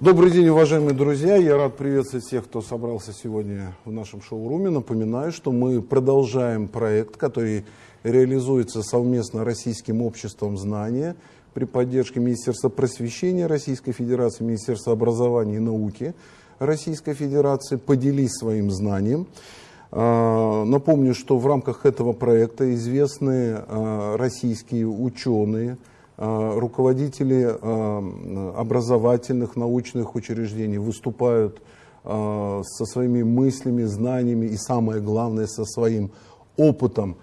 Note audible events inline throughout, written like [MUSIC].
Добрый день, уважаемые друзья. Я рад приветствовать всех, кто собрался сегодня в нашем шоуруме. Напоминаю, что мы продолжаем проект, который реализуется совместно Российским обществом знания при поддержке Министерства просвещения Российской Федерации, Министерства образования и науки Российской Федерации. Поделись своим знанием. А, напомню, что в рамках этого проекта известные а, российские ученые, руководители образовательных, научных учреждений выступают со своими мыслями, знаниями и, самое главное, со своим опытом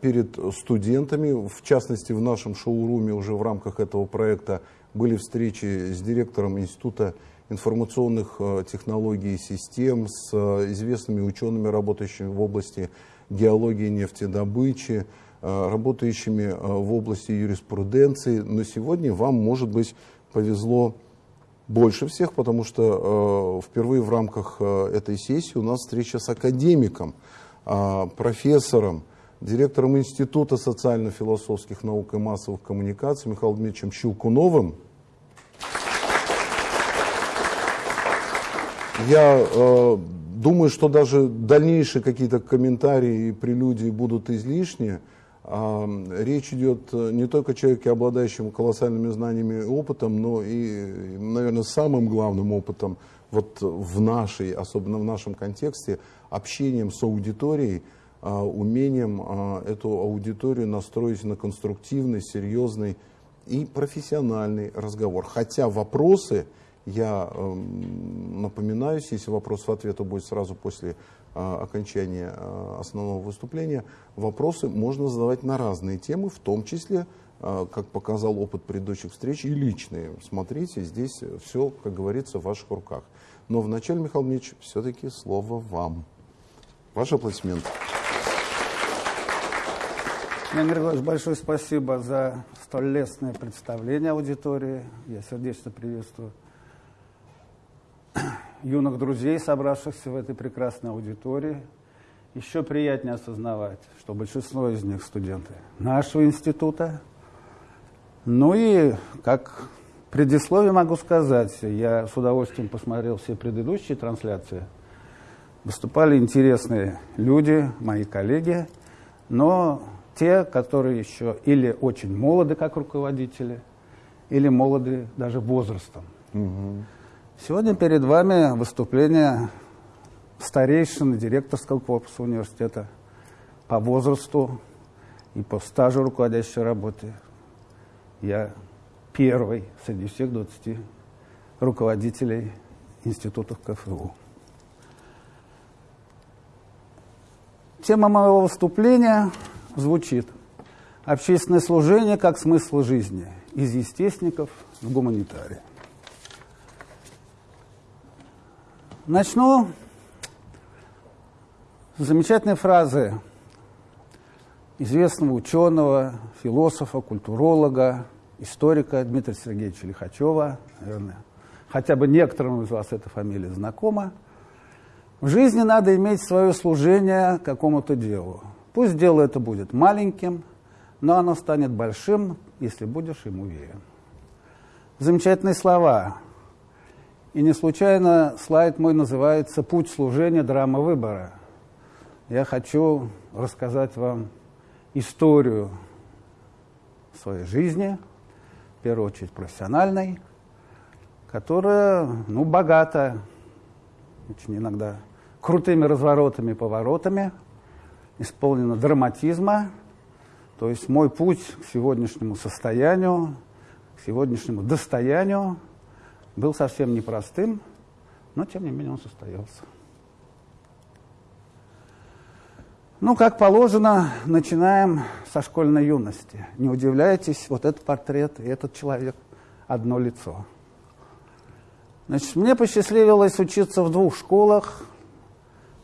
перед студентами. В частности, в нашем шоуруме уже в рамках этого проекта были встречи с директором Института информационных технологий и систем, с известными учеными, работающими в области геологии, нефтедобычи, Э, работающими э, в области юриспруденции. Но сегодня вам, может быть, повезло больше всех, потому что э, впервые в рамках этой сессии у нас встреча с академиком, профессором, директором Института социально-философских наук и массовых коммуникаций Михаилом Дмитриевичем Щелкуновым. Я э, думаю, что даже дальнейшие какие-то комментарии и прелюдии будут излишние. Речь идет э, не только о человеке, обладающем колоссальными знаниями и опытом, но и, наверное, самым главным опытом вот в нашей, особенно в нашем контексте, общением с аудиторией, а, умением а, эту аудиторию настроить на конструктивный, серьезный и профессиональный разговор. Хотя вопросы, я напоминаюсь, если вопрос в ответ будет сразу после окончания а, основного выступления, вопросы можно задавать на разные темы, в том числе, а, как показал опыт предыдущих встреч, и личные. Смотрите, здесь все, как говорится, в ваших руках. Но вначале, Михаил Дмитриевич, все-таки слово вам. Ваши аплодисменты. Леонид Григорьевич, большое спасибо за столь лестное представление аудитории. Я сердечно приветствую юных друзей, собравшихся в этой прекрасной аудитории. Еще приятнее осознавать, что большинство из них студенты нашего института. Ну и, как предисловие могу сказать, я с удовольствием посмотрел все предыдущие трансляции. Выступали интересные люди, мои коллеги, но те, которые еще или очень молоды, как руководители, или молоды даже возрастом. Угу. Сегодня перед вами выступление старейшины директорского корпуса университета по возрасту и по стажу руководящей работы. Я первый среди всех 20 руководителей институтов КФУ. Тема моего выступления звучит «Общественное служение как смысл жизни. Из естественников в гуманитарии». Начну с замечательной фразы известного ученого, философа, культуролога, историка Дмитрия Сергеевича Лихачева, наверное, хотя бы некоторым из вас эта фамилия знакома. В жизни надо иметь свое служение какому-то делу. Пусть дело это будет маленьким, но оно станет большим, если будешь ему верен. Замечательные слова и не случайно слайд мой называется «Путь служения. Драма выбора». Я хочу рассказать вам историю своей жизни, в первую очередь профессиональной, которая, ну, богата, очень иногда крутыми разворотами, поворотами, исполнена драматизма, то есть мой путь к сегодняшнему состоянию, к сегодняшнему достоянию – был совсем непростым, но тем не менее он состоялся. Ну, как положено, начинаем со школьной юности. Не удивляйтесь, вот этот портрет и этот человек – одно лицо. Значит, мне посчастливилось учиться в двух школах.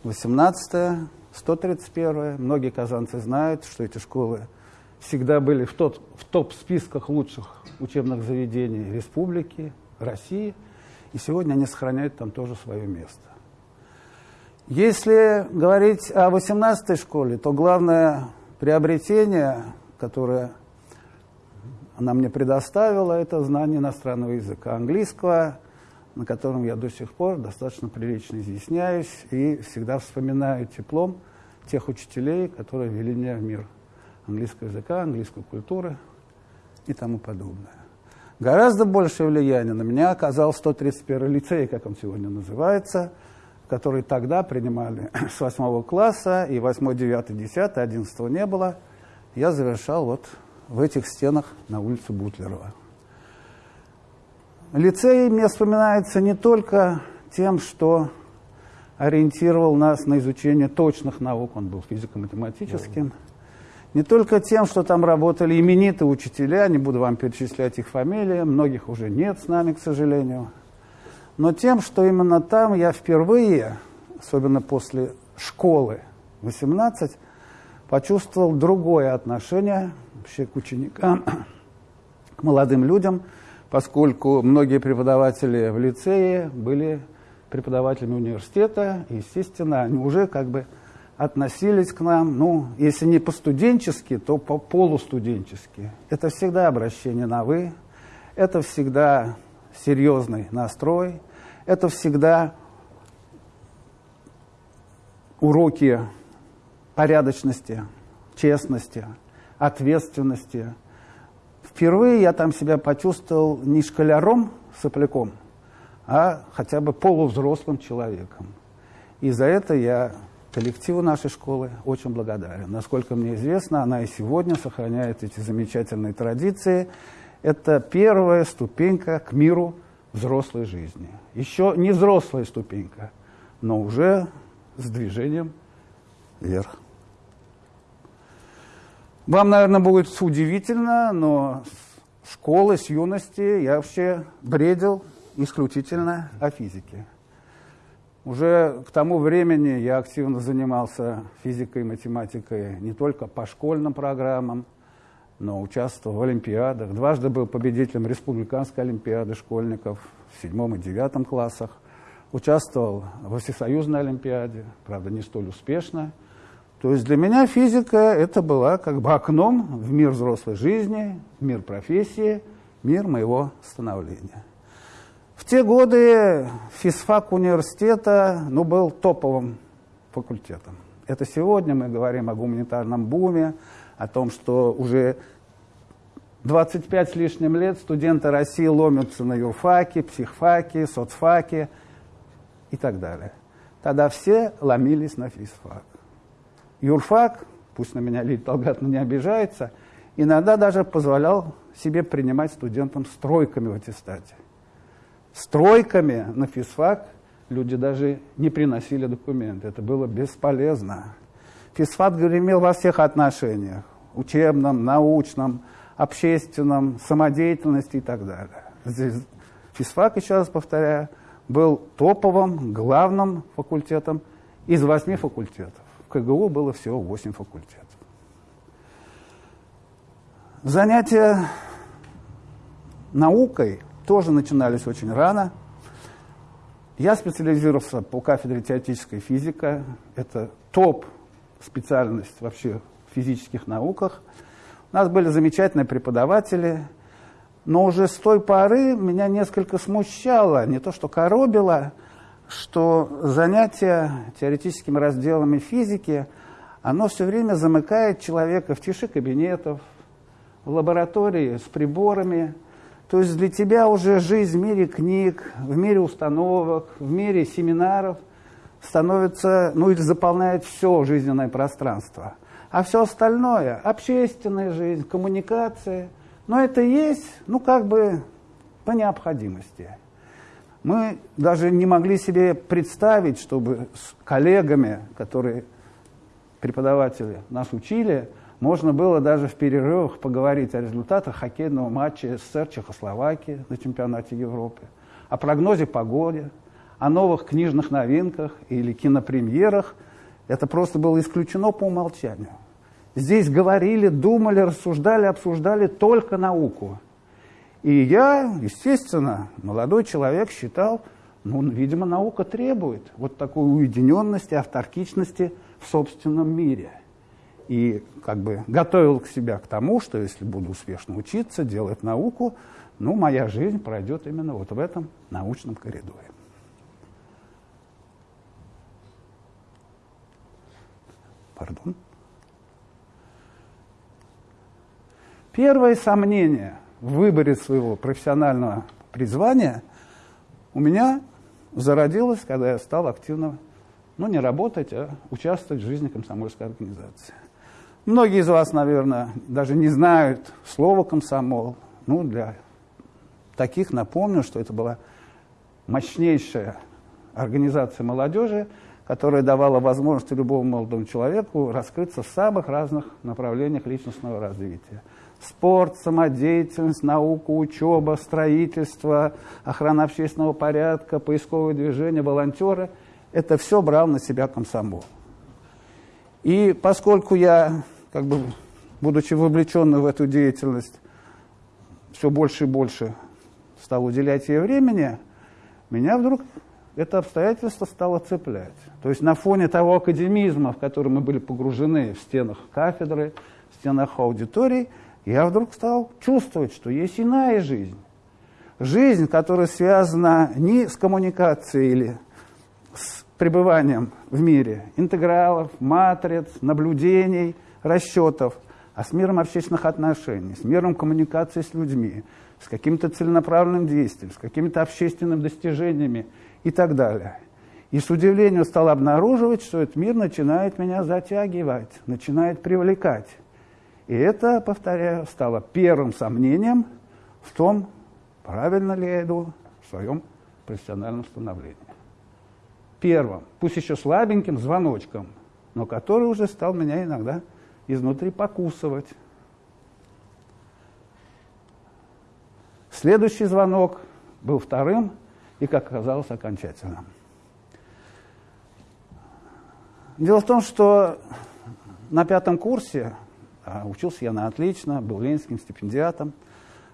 18-я, 131-я. Многие казанцы знают, что эти школы всегда были в, тот, в топ-списках лучших учебных заведений республики. России, и сегодня они сохраняют там тоже свое место. Если говорить о 18-й школе, то главное приобретение, которое она мне предоставила, это знание иностранного языка, английского, на котором я до сих пор достаточно прилично изъясняюсь и всегда вспоминаю теплом тех учителей, которые вели меня в мир английского языка, английской культуры и тому подобное. Гораздо большее влияние на меня оказал 131 лицей, как он сегодня называется, который тогда принимали [CLEARS THROAT] с 8 класса, и 8, 9, 10, 11 не было. Я завершал вот в этих стенах на улице Бутлерова. Лицей мне вспоминается не только тем, что ориентировал нас на изучение точных наук, он был физико-математическим, не только тем, что там работали именитые учителя, не буду вам перечислять их фамилии, многих уже нет с нами, к сожалению, но тем, что именно там я впервые, особенно после школы 18, почувствовал другое отношение вообще к ученикам, [CLEARS THROAT] к молодым людям – поскольку многие преподаватели в лицее были преподавателями университета, естественно, они уже как бы относились к нам, ну, если не по-студенчески, то по-полустуденчески. Это всегда обращение на «вы», это всегда серьезный настрой, это всегда уроки порядочности, честности, ответственности – Впервые я там себя почувствовал не школяром, сопляком, а хотя бы полувзрослым человеком. И за это я коллективу нашей школы очень благодарен. Насколько мне известно, она и сегодня сохраняет эти замечательные традиции. Это первая ступенька к миру взрослой жизни. Еще не взрослая ступенька, но уже с движением вверх. Вам, наверное, будет удивительно, но с школы, с юности я вообще бредил исключительно о физике. Уже к тому времени я активно занимался физикой и математикой не только по школьным программам, но участвовал в олимпиадах. Дважды был победителем республиканской олимпиады школьников в седьмом и девятом классах. Участвовал во всесоюзной олимпиаде, правда, не столь успешно – то есть для меня физика это была как бы окном в мир взрослой жизни, в мир профессии, мир моего становления. В те годы физфак университета ну, был топовым факультетом. Это сегодня мы говорим о гуманитарном буме, о том, что уже 25 с лишним лет студенты России ломятся на юрфаки, психфаки, соцфаки и так далее. Тогда все ломились на физфак. Юрфак, пусть на меня Лидия Талгатовна не обижается, иногда даже позволял себе принимать студентам стройками в аттестате. Стройками на физфак люди даже не приносили документы. Это было бесполезно. Физфак гремел во всех отношениях. Учебном, научном, общественном, самодеятельности и так далее. Здесь физфак, еще раз повторяю, был топовым, главным факультетом из восьми факультетов. КГУ было всего 8 факультетов. Занятия наукой тоже начинались очень рано. Я специализировался по кафедре теоретической физика. Это топ специальность вообще в физических науках. У нас были замечательные преподаватели, но уже с той поры меня несколько смущало, не то что коробило, что занятие теоретическими разделами физики, оно все время замыкает человека в тиши кабинетов, в лаборатории с приборами. То есть для тебя уже жизнь в мире книг, в мире установок, в мире семинаров становится, ну или заполняет все жизненное пространство. А все остальное, общественная жизнь, коммуникация, но это есть, ну как бы по необходимости. Мы даже не могли себе представить, чтобы с коллегами, которые преподаватели нас учили, можно было даже в перерывах поговорить о результатах хоккейного матча СССР Чехословакии на чемпионате Европы, о прогнозе погоды, о новых книжных новинках или кинопремьерах. Это просто было исключено по умолчанию. Здесь говорили, думали, рассуждали, обсуждали только науку. И я, естественно, молодой человек считал, ну, видимо, наука требует вот такой уединенности, авторкичности в собственном мире. И как бы готовил к себя к тому, что если буду успешно учиться, делать науку, ну, моя жизнь пройдет именно вот в этом научном коридоре. Пардон. Первое сомнение в выборе своего профессионального призвания у меня зародилось, когда я стал активно, ну, не работать, а участвовать в жизни комсомольской организации. Многие из вас, наверное, даже не знают слова «комсомол». Ну, для таких напомню, что это была мощнейшая организация молодежи, которая давала возможность любому молодому человеку раскрыться в самых разных направлениях личностного развития. Спорт, самодеятельность, наука, учеба, строительство, охрана общественного порядка, поисковое движение, волонтеры – это все брал на себя комсомол. И поскольку я, как бы, будучи вовлеченным в эту деятельность, все больше и больше стал уделять ей времени, меня вдруг это обстоятельство стало цеплять. То есть на фоне того академизма, в который мы были погружены в стенах кафедры, в стенах аудиторий, я вдруг стал чувствовать, что есть иная жизнь. Жизнь, которая связана не с коммуникацией или с пребыванием в мире интегралов, матриц, наблюдений, расчетов, а с миром общественных отношений, с миром коммуникации с людьми, с каким-то целенаправленным действием, с какими-то общественными достижениями и так далее. И с удивлением стал обнаруживать, что этот мир начинает меня затягивать, начинает привлекать. И это, повторяю, стало первым сомнением в том, правильно ли я иду в своем профессиональном становлении. Первым, пусть еще слабеньким звоночком, но который уже стал меня иногда изнутри покусывать. Следующий звонок был вторым и, как оказалось, окончательным. Дело в том, что на пятом курсе, а учился я на отлично, был ленинским стипендиатом,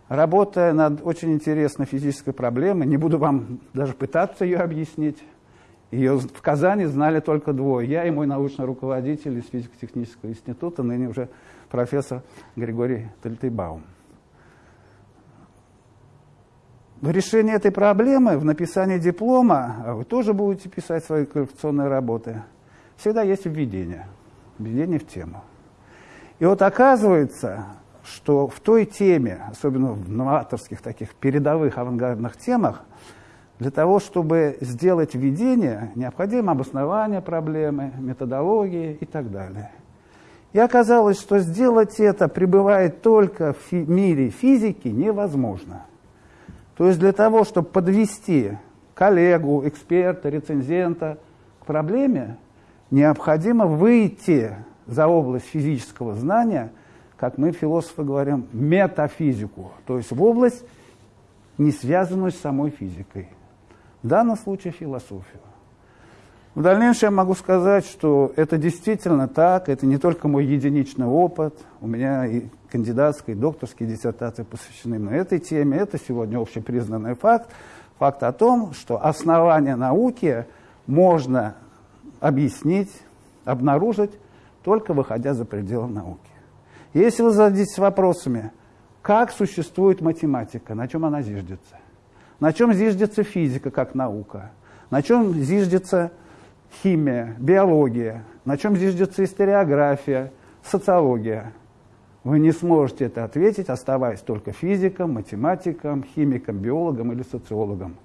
работая над очень интересной физической проблемой, не буду вам даже пытаться ее объяснить, ее в Казани знали только двое. Я и мой научный руководитель из физико-технического института, ныне уже профессор Григорий Тальтейбаум. В решении этой проблемы, в написании диплома, а вы тоже будете писать свои коллекционные работы, всегда есть введение, введение в тему. И вот оказывается, что в той теме, особенно в новаторских таких передовых авангардных темах, для того, чтобы сделать введение, необходимо обоснование проблемы, методологии и так далее. И оказалось, что сделать это, пребывая только в мире физики, невозможно – то есть для того, чтобы подвести коллегу, эксперта, рецензента к проблеме, необходимо выйти за область физического знания, как мы, философы, говорим, метафизику, то есть в область, не связанную с самой физикой. В данном случае философию. В дальнейшем я могу сказать, что это действительно так, это не только мой единичный опыт, у меня и кандидатские, и докторские диссертации посвящены на этой теме, это сегодня общепризнанный факт, факт о том, что основания науки можно объяснить, обнаружить, только выходя за пределы науки. Если вы зададитесь вопросами, как существует математика, на чем она зиждется, на чем зиждется физика как наука, на чем зиждется химия, биология, на чем зиждется историография, социология. Вы не сможете это ответить, оставаясь только физиком, математиком, химиком, биологом или социологом.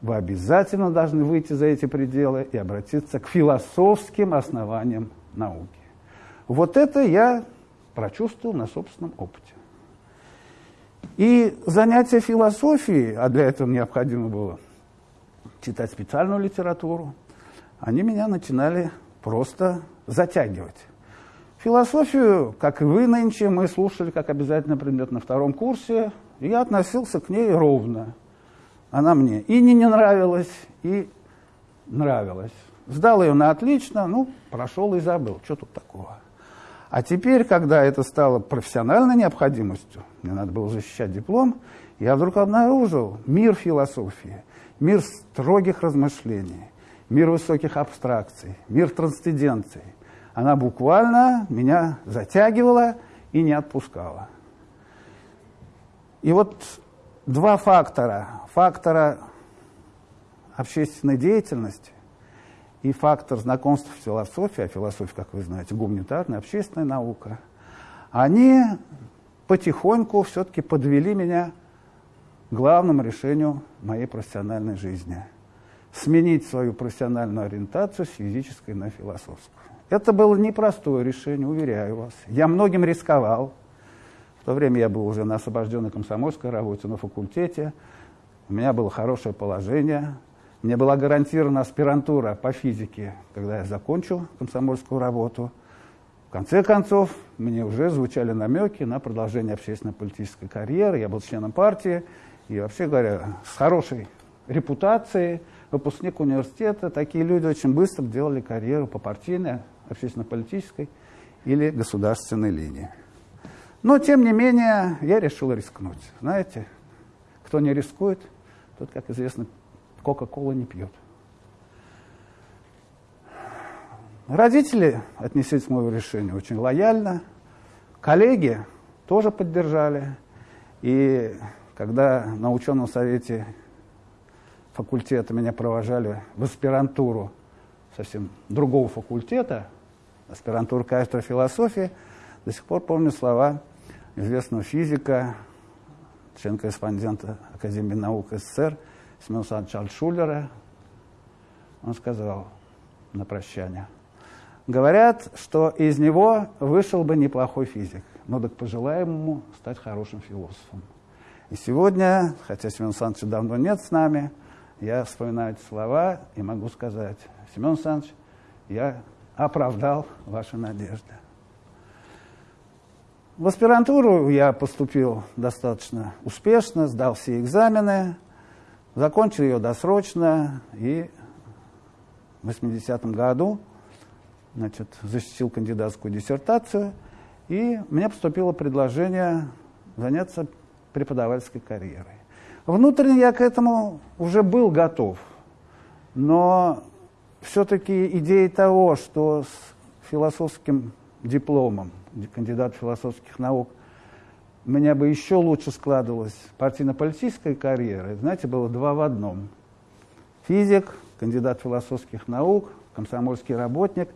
Вы обязательно должны выйти за эти пределы и обратиться к философским основаниям науки. Вот это я прочувствовал на собственном опыте. И занятия философией, а для этого необходимо было читать специальную литературу, они меня начинали просто затягивать. Философию, как и вы нынче, мы слушали как обязательно предмет на втором курсе, и я относился к ней ровно. Она мне и не, не нравилась, и нравилась. Сдал ее на отлично, ну, прошел и забыл, что тут такого. А теперь, когда это стало профессиональной необходимостью, мне надо было защищать диплом, я вдруг обнаружил мир философии, мир строгих размышлений, мир высоких абстракций, мир трансценденции. Она буквально меня затягивала и не отпускала. И вот два фактора. Фактора общественной деятельности и фактор знакомства с философией, а философия, как вы знаете, гуманитарная, общественная наука, они потихоньку все-таки подвели меня к главному решению моей профессиональной жизни – сменить свою профессиональную ориентацию с физической на философскую. Это было непростое решение, уверяю вас. Я многим рисковал. В то время я был уже на освобожденной комсомольской работе на факультете. У меня было хорошее положение. Мне была гарантирована аспирантура по физике, когда я закончил комсомольскую работу. В конце концов, мне уже звучали намеки на продолжение общественно-политической карьеры. Я был членом партии и, вообще говоря, с хорошей репутацией, выпускник университета. Такие люди очень быстро делали карьеру по партийной, общественно-политической или государственной линии. Но, тем не менее, я решил рискнуть. Знаете, кто не рискует, тот, как известно, Кока-кола не пьет. Родители отнеслись к моему решению очень лояльно. Коллеги тоже поддержали. И когда на ученом совете факультета меня провожали в аспирантуру совсем другого факультета, аспирантуру кафедры философии, до сих пор помню слова известного физика, член-корреспондента Академии наук СССР Семена Александровича Альтшулера. Он сказал на прощание, говорят, что из него вышел бы неплохой физик, но так пожелаем ему стать хорошим философом. И сегодня, хотя Семен Александровича давно нет с нами, я вспоминаю эти слова и могу сказать, Семен Александрович, я оправдал ваши надежды. В аспирантуру я поступил достаточно успешно, сдал все экзамены, закончил ее досрочно и в 80-м году значит, защитил кандидатскую диссертацию, и мне поступило предложение заняться преподавательской карьерой. Внутренне я к этому уже был готов, но все-таки идея того, что с философским дипломом, кандидат философских наук, у меня бы еще лучше складывалась партийно-политическая карьера, знаете, было два в одном. Физик, кандидат философских наук, комсомольский работник,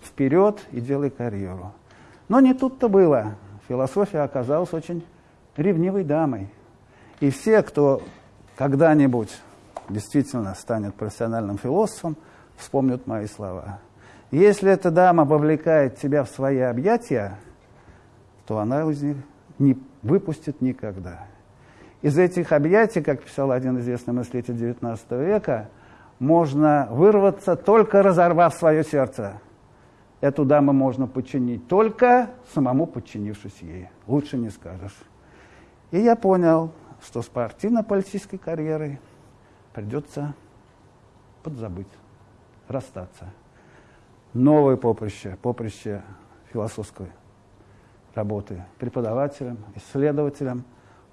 вперед и делай карьеру. Но не тут-то было. Философия оказалась очень ревнивой дамой. И все, кто когда-нибудь действительно станет профессиональным философом, вспомнят мои слова. Если эта дама вовлекает тебя в свои объятия, то она из них не выпустит никогда. Из этих объятий, как писал один известный мыслитель XIX века, можно вырваться, только разорвав свое сердце. Эту даму можно подчинить только самому подчинившись ей. Лучше не скажешь. И я понял, что с партийно-политической карьерой придется подзабыть, расстаться. Новое поприще, поприще философской работы преподавателем, исследователем,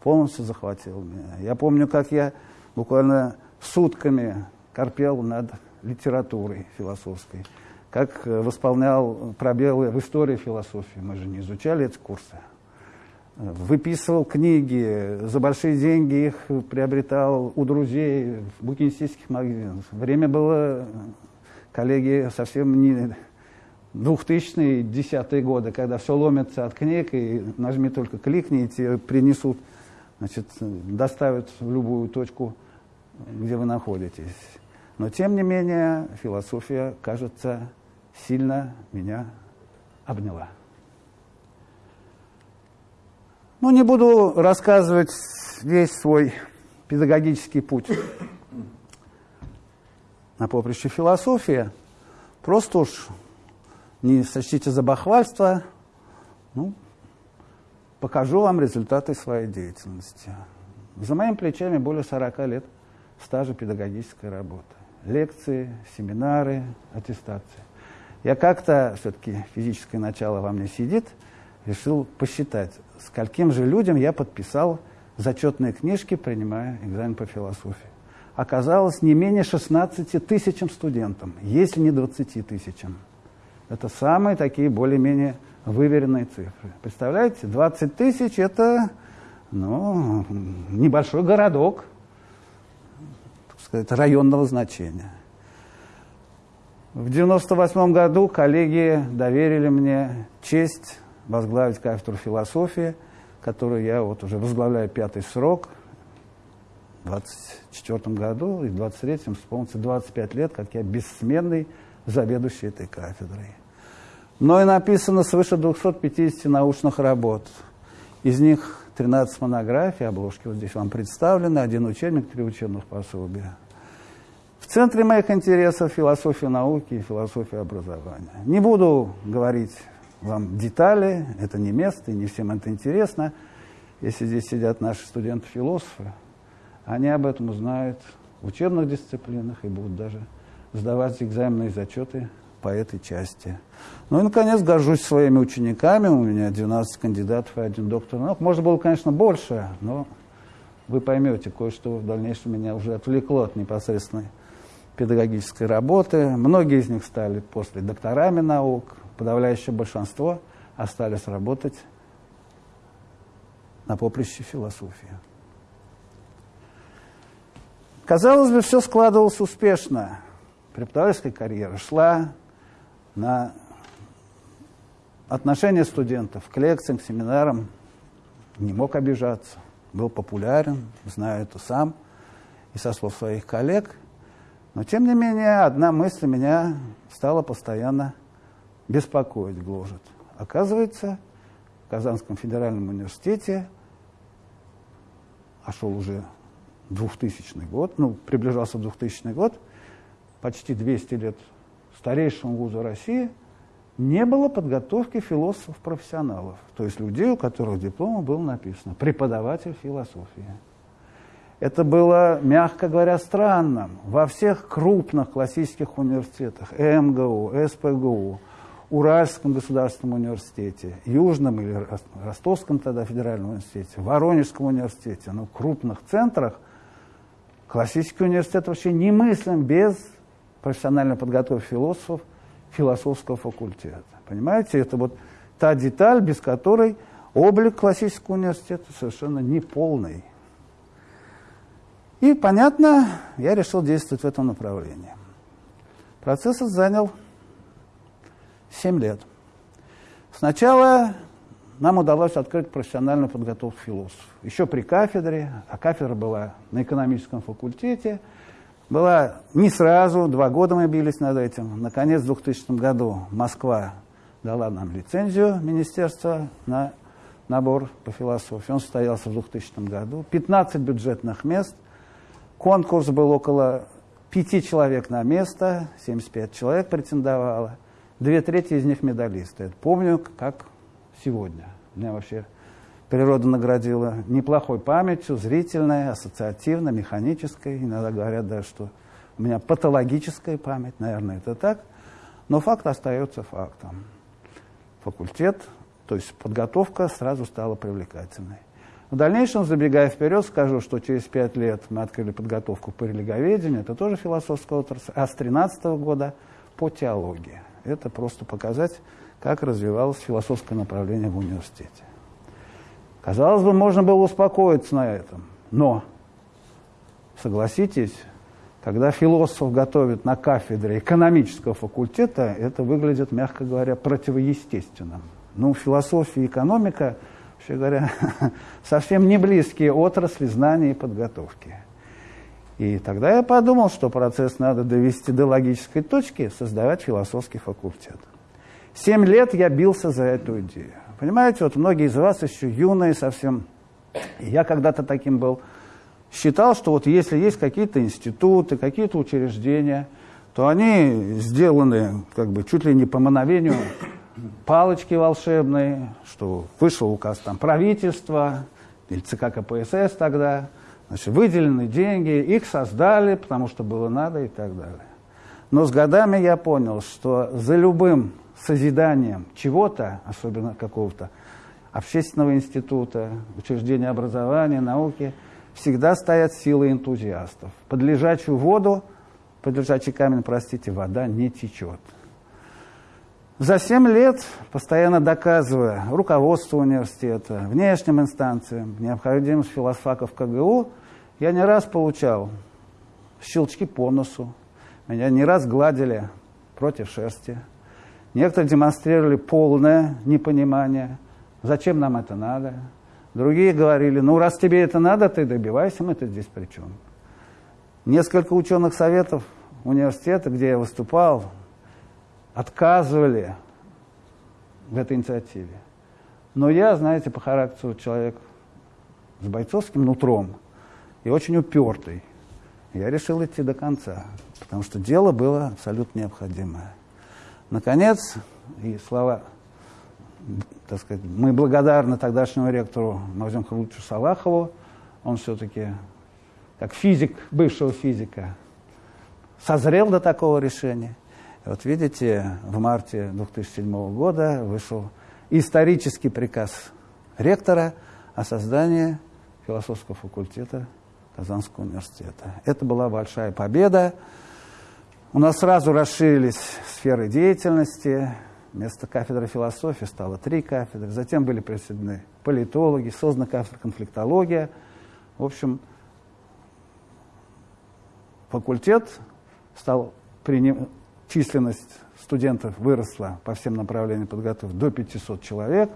полностью захватил меня. Я помню, как я буквально сутками корпел над литературой философской, как восполнял пробелы в истории философии. Мы же не изучали эти курсы выписывал книги, за большие деньги их приобретал у друзей в букинистических магазинах. Время было, коллеги, совсем не 2000-е, 10-е годы, когда все ломится от книг, и нажми только кликни, и тебе принесут, значит, доставят в любую точку, где вы находитесь. Но, тем не менее, философия, кажется, сильно меня обняла. Ну, не буду рассказывать весь свой педагогический путь на поприще философии. Просто уж не сочтите за бахвальство, ну, покажу вам результаты своей деятельности. За моими плечами более 40 лет стажа педагогической работы. Лекции, семинары, аттестации. Я как-то, все-таки физическое начало во мне сидит, решил посчитать, скольким же людям я подписал зачетные книжки, принимая экзамен по философии. Оказалось, не менее 16 тысячам студентам, если не 20 тысячам. Это самые такие более-менее выверенные цифры. Представляете, 20 тысяч – это ну, небольшой городок, так сказать, районного значения. В 1998 году коллеги доверили мне честь возглавить кафедру философии, которую я вот уже возглавляю пятый срок. В 2024 году и в 2023 исполнится 25 лет, как я бессменный заведующий этой кафедрой. Но и написано свыше 250 научных работ. Из них 13 монографий, обложки вот здесь вам представлены, один учебник, три учебных пособия. В центре моих интересов философия науки и философия образования. Не буду говорить вам детали, это не место, и не всем это интересно. Если здесь сидят наши студенты-философы, они об этом узнают в учебных дисциплинах и будут даже сдавать экзаменные зачеты по этой части. Ну и, наконец, горжусь своими учениками. У меня 12 кандидатов и один доктор наук. Можно было, конечно, больше, но вы поймете, кое-что в дальнейшем меня уже отвлекло от непосредственной педагогической работы. Многие из них стали после докторами наук, подавляющее большинство остались работать на поприще философии. Казалось бы, все складывалось успешно. Преподавательская карьера шла на отношение студентов к лекциям, к семинарам. Не мог обижаться, был популярен, знаю это сам и со слов своих коллег. Но, тем не менее, одна мысль меня стала постоянно беспокоить, гложет. Оказывается, в Казанском федеральном университете, а шел уже 2000 год, ну, приближался 2000 год, почти 200 лет старейшему вузу России, не было подготовки философов-профессионалов, то есть людей, у которых диплома было написано «преподаватель философии». Это было, мягко говоря, странно. Во всех крупных классических университетах, МГУ, СПГУ, Уральском государственном университете, Южном или Ростовском тогда федеральном университете, Воронежском университете, ну, крупных центрах, классический университет вообще немыслим без профессиональной подготовки философов философского факультета. Понимаете, это вот та деталь, без которой облик классического университета совершенно неполный. И, понятно, я решил действовать в этом направлении. Процесс занял 7 лет. Сначала нам удалось открыть профессиональную подготовку философов. Еще при кафедре, а кафедра была на экономическом факультете, была не сразу, два года мы бились над этим. Наконец, в 2000 году Москва дала нам лицензию министерства на набор по философии. Он состоялся в 2000 году. 15 бюджетных мест. Конкурс был около пяти человек на место, 75 человек претендовало. Две трети из них медалисты. Это помню, как сегодня. Меня вообще природа наградила неплохой памятью, зрительной, ассоциативной, механической. Иногда говорят даже, что у меня патологическая память, наверное, это так. Но факт остается фактом. Факультет, то есть подготовка сразу стала привлекательной. В дальнейшем, забегая вперед, скажу, что через пять лет мы открыли подготовку по религоведению, это тоже философская отрасль, а с 2013 года по теологии. Это просто показать, как развивалось философское направление в университете. Казалось бы, можно было успокоиться на этом, но, согласитесь, когда философов готовят на кафедре экономического факультета, это выглядит, мягко говоря, противоестественным. Ну, философия и экономика, вообще говоря, [LAUGHS] совсем не близкие отрасли знаний и подготовки. И тогда я подумал, что процесс надо довести до логической точки, создавать философский факультет. Семь лет я бился за эту идею. Понимаете, вот многие из вас еще юные совсем, я когда-то таким был, считал, что вот если есть какие-то институты, какие-то учреждения, то они сделаны как бы чуть ли не по мановению палочки волшебной, что вышел указ там правительства или ЦК КПСС тогда, значит, выделены деньги, их создали, потому что было надо и так далее. Но с годами я понял, что за любым созиданием чего-то, особенно какого-то общественного института, учреждения образования, науки, всегда стоят силы энтузиастов. Под лежачую воду, под лежачий камень, простите, вода не течет. За семь лет, постоянно доказывая руководству университета, внешним инстанциям, необходимость философаков КГУ, я не раз получал щелчки по носу, меня не раз гладили против шерсти. Некоторые демонстрировали полное непонимание, зачем нам это надо. Другие говорили, ну раз тебе это надо, ты добивайся, мы тут здесь при чем. Несколько ученых советов университета, где я выступал, отказывали в этой инициативе. Но я, знаете, по характеру человек с бойцовским нутром и очень упертый. Я решил идти до конца, потому что дело было абсолютно необходимое. Наконец, и слова, так сказать, мы благодарны тогдашнему ректору Мавзем Харлучу Салахову, он все-таки, как физик, бывшего физика, созрел до такого решения. Вот видите, в марте 2007 года вышел исторический приказ ректора о создании философского факультета Казанского университета. Это была большая победа. У нас сразу расширились сферы деятельности. Вместо кафедры философии стало три кафедры. Затем были присоединены политологи, создана кафедра конфликтология. В общем, факультет стал приним... численность студентов выросла по всем направлениям подготовки до 500 человек.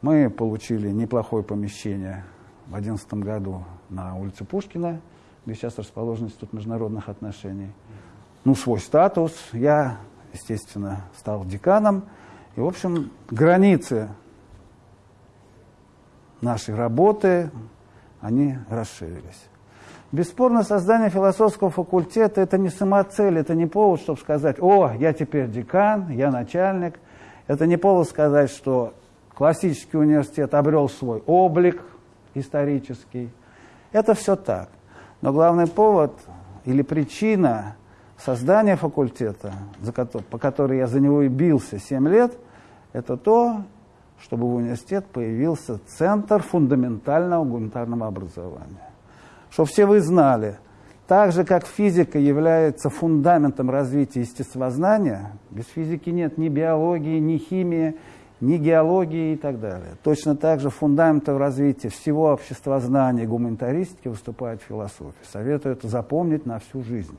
Мы получили неплохое помещение в 2011 году на улице Пушкина, где сейчас расположен Институт международных отношений. Ну, свой статус. Я, естественно, стал деканом. И, в общем, границы нашей работы, они расширились. Бесспорно, создание философского факультета – это не самоцель, это не повод, чтобы сказать, о, я теперь декан, я начальник. Это не повод сказать, что классический университет обрел свой облик исторический – это все так. Но главный повод или причина создания факультета, за по которой я за него и бился 7 лет, это то, чтобы в университет появился Центр фундаментального гуманитарного образования. Чтобы все вы знали, так же, как физика является фундаментом развития естествознания, без физики нет ни биологии, ни химии, ни геологии и так далее. Точно так же фундаментом развития всего обществознания и гуманитаристики выступает философия. Советую это запомнить на всю жизнь.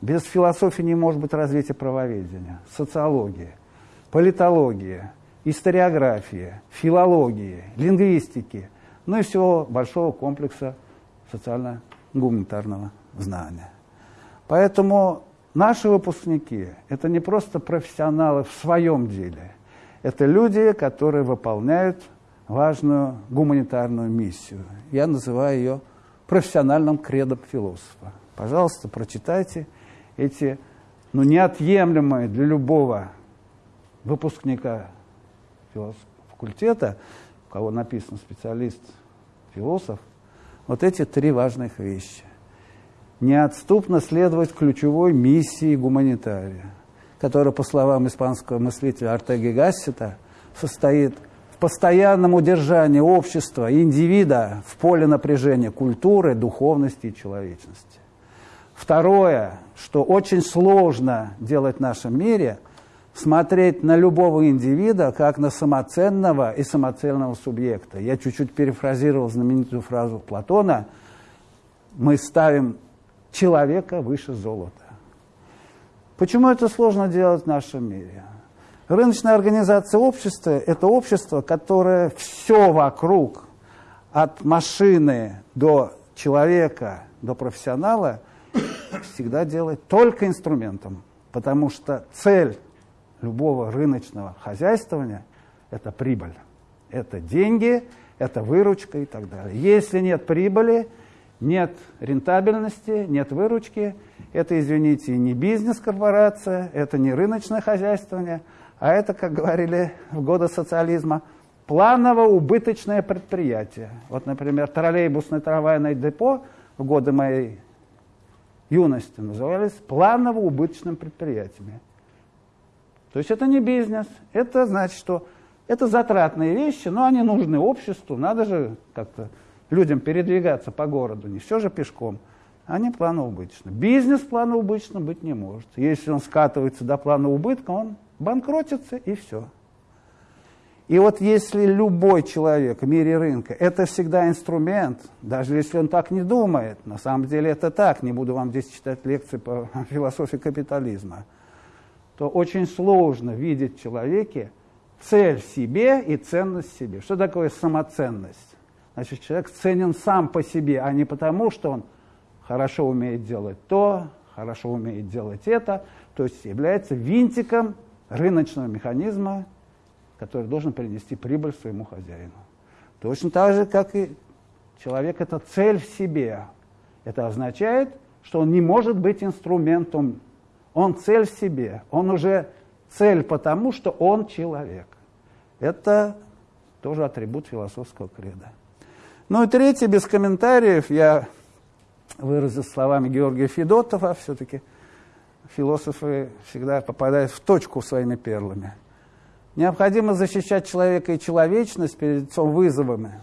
Без философии не может быть развития правоведения, социологии, политологии, историографии, филологии, лингвистики, ну и всего большого комплекса социально-гуманитарного знания. Поэтому наши выпускники – это не просто профессионалы в своем деле – это люди, которые выполняют важную гуманитарную миссию. Я называю ее профессиональным кредом философа. Пожалуйста, прочитайте эти ну, неотъемлемые для любого выпускника факультета, у кого написан специалист, философ, вот эти три важных вещи. Неотступно следовать ключевой миссии гуманитария – которая, по словам испанского мыслителя Артеги Гассета, состоит в постоянном удержании общества и индивида в поле напряжения культуры, духовности и человечности. Второе, что очень сложно делать в нашем мире, смотреть на любого индивида как на самоценного и самоцельного субъекта. Я чуть-чуть перефразировал знаменитую фразу Платона «Мы ставим человека выше золота». Почему это сложно делать в нашем мире? Рыночная организация общества – это общество, которое все вокруг, от машины до человека, до профессионала, всегда делает только инструментом. Потому что цель любого рыночного хозяйствования – это прибыль. Это деньги, это выручка и так далее. Если нет прибыли, нет рентабельности, нет выручки – это, извините, не бизнес-корпорация, это не рыночное хозяйствование, а это, как говорили в годы социализма, планово-убыточное предприятие. Вот, например, троллейбусное трамвайное депо в годы моей юности назывались планово-убыточным предприятиями. То есть это не бизнес, это значит, что это затратные вещи, но они нужны обществу, надо же как-то людям передвигаться по городу, не все же пешком – они планово убыточны. Бизнес планово убыточным быть не может. Если он скатывается до плана убытка, он банкротится и все. И вот если любой человек в мире рынка, это всегда инструмент, даже если он так не думает, на самом деле это так, не буду вам здесь читать лекции по [LAUGHS] философии капитализма, то очень сложно видеть в человеке цель в себе и ценность в себе. Что такое самоценность? Значит, человек ценен сам по себе, а не потому, что он хорошо умеет делать то, хорошо умеет делать это, то есть является винтиком рыночного механизма, который должен принести прибыль своему хозяину. Точно так же, как и человек – это цель в себе. Это означает, что он не может быть инструментом. Он цель в себе. Он уже цель потому, что он человек. Это тоже атрибут философского креда. Ну и третье, без комментариев, я выразил словами Георгия Федотова, все-таки философы всегда попадают в точку своими перлами. Необходимо защищать человека и человечность перед лицом вызовами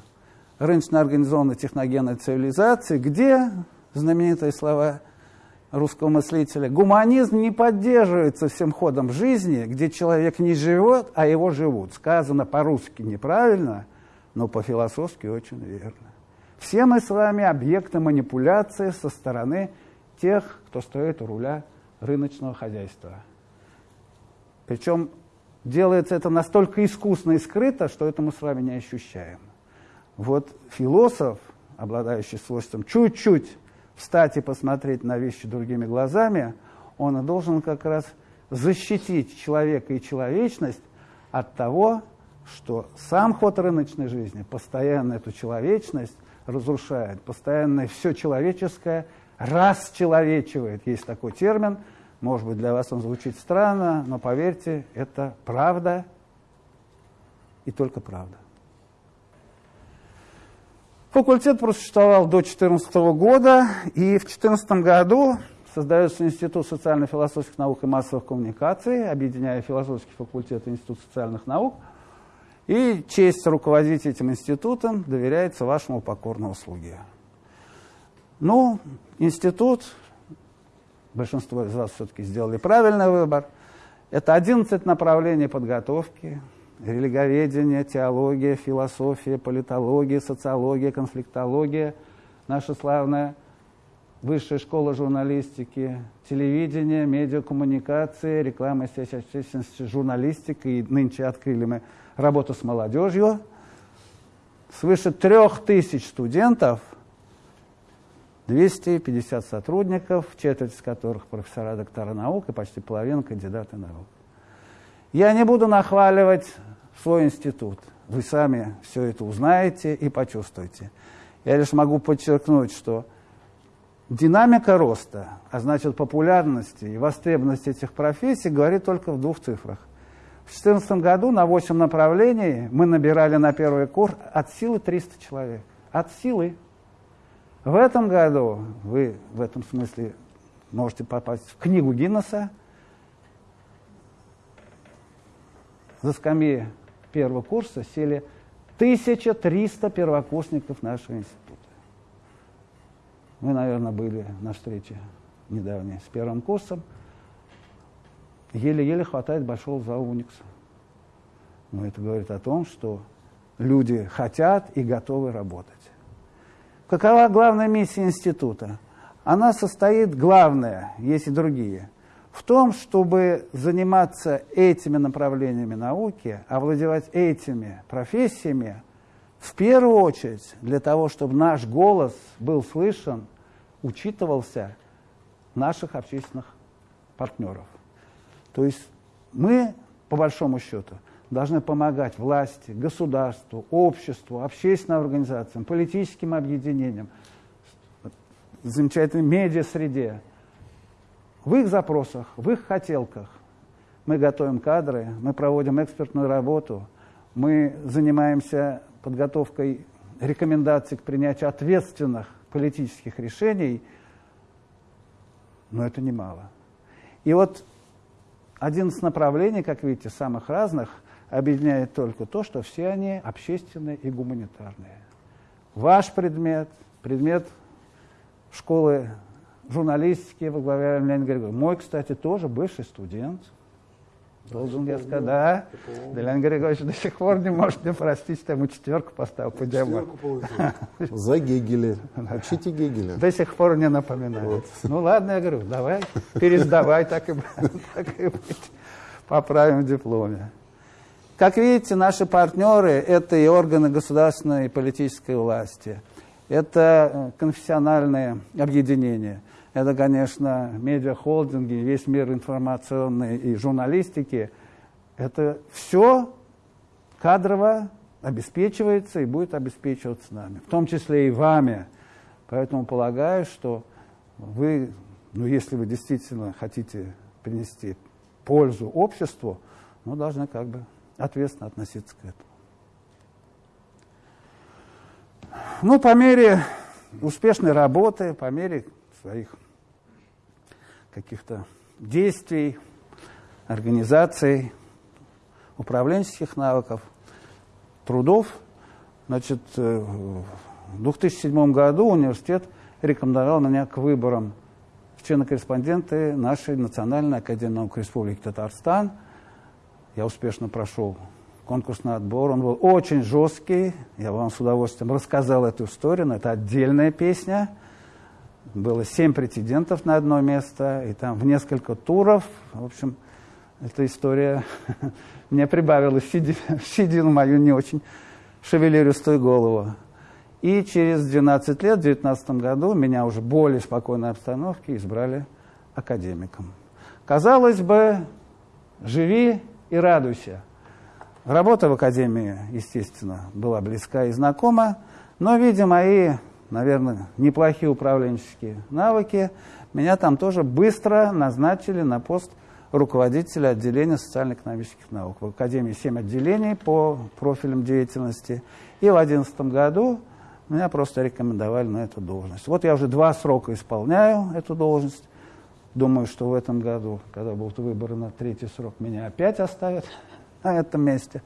рыночно организованной техногенной цивилизации, где, знаменитые слова русского мыслителя, гуманизм не поддерживается всем ходом жизни, где человек не живет, а его живут. Сказано по-русски неправильно – но по-философски очень верно. Все мы с вами объекты манипуляции со стороны тех, кто стоит у руля рыночного хозяйства. Причем делается это настолько искусно и скрыто, что это мы с вами не ощущаем. Вот философ, обладающий свойством чуть-чуть встать и посмотреть на вещи другими глазами, он и должен как раз защитить человека и человечность от того, что сам ход рыночной жизни постоянно эту человечность разрушает, постоянно все человеческое расчеловечивает. Есть такой термин, может быть, для вас он звучит странно, но поверьте, это правда и только правда. Факультет просуществовал до 2014 года, и в 2014 году создается Институт социально-философских наук и массовых коммуникаций, объединяя философский факультет и Институт социальных наук – и честь руководить этим институтом доверяется вашему покорному слуге. Ну, институт, большинство из вас все-таки сделали правильный выбор, это 11 направлений подготовки, религоведение, теология, философия, политология, социология, конфликтология, наша славная высшая школа журналистики, телевидение, медиакоммуникации, реклама и связь общественности, журналистика, и нынче открыли мы работа с молодежью. Свыше трех тысяч студентов, 250 сотрудников, четверть из которых профессора, доктора наук и почти половина кандидаты наук. Я не буду нахваливать свой институт. Вы сами все это узнаете и почувствуете. Я лишь могу подчеркнуть, что динамика роста, а значит популярности и востребованности этих профессий говорит только в двух цифрах. В 2014 году на 8 направлений мы набирали на первый курс от силы 300 человек. От силы. В этом году вы в этом смысле можете попасть в книгу Гиннесса. За скамьи первого курса сели 1300 первокурсников нашего института. Вы, наверное, были на встрече недавней с первым курсом еле-еле хватает большого зала Уникса. Но это говорит о том, что люди хотят и готовы работать. Какова главная миссия института? Она состоит, главная, есть и другие, в том, чтобы заниматься этими направлениями науки, овладевать этими профессиями, в первую очередь для того, чтобы наш голос был слышен, учитывался наших общественных партнеров. То есть мы, по большому счету, должны помогать власти, государству, обществу, общественным организациям, политическим объединениям, замечательной медиа-среде, в их запросах, в их хотелках. Мы готовим кадры, мы проводим экспертную работу, мы занимаемся подготовкой рекомендаций к принятию ответственных политических решений, но это немало. И вот 11 направлений, как видите, самых разных, объединяет только то, что все они общественные и гуманитарные. Ваш предмет, предмет школы журналистики во главе Леонида Григорьевича. Мой, кстати, тоже бывший студент. Должен я сказать, да. Делян Григорьевич до сих пор не может мне простить, что ему четверку поставил по демону. За Гегеля. Учите Гегеля. До сих пор не напоминает. Ну ладно, я говорю, давай, пересдавай, так и, [LAUGHS] так и быть. Поправим в дипломе. Как видите, наши партнеры – это и органы государственной и политической власти, это э, конфессиональные объединения, это, конечно, медиахолдинги, весь мир информационной и журналистики. Это все кадрово обеспечивается и будет обеспечиваться нами, в том числе и вами. Поэтому полагаю, что вы, ну, если вы действительно хотите принести пользу обществу, ну, должны как бы ответственно относиться к этому. Ну, по мере успешной работы, по мере своих каких-то действий, организаций, управленческих навыков, трудов. Значит, э, в 2007 году университет рекомендовал меня к выборам в члена-корреспонденты нашей Национальной академии наук Республики Татарстан. Я успешно прошел конкурсный отбор. Он был очень жесткий. Я вам с удовольствием рассказал эту историю, но это отдельная песня – было семь претендентов на одно место, и там в несколько туров, в общем, эта история [LAUGHS] мне прибавила [LAUGHS] щедину мою не очень шевелиристую голову. И через 12 лет, в 2019 году, меня уже в более спокойной обстановке избрали академиком. Казалось бы, живи и радуйся. Работа в академии, естественно, была близка и знакома, но, видя мои наверное, неплохие управленческие навыки, меня там тоже быстро назначили на пост руководителя отделения социально-экономических наук. В Академии 7 отделений по профилям деятельности. И в 2011 году меня просто рекомендовали на эту должность. Вот я уже два срока исполняю эту должность. Думаю, что в этом году, когда будут выборы на третий срок, меня опять оставят [LAUGHS] на этом месте.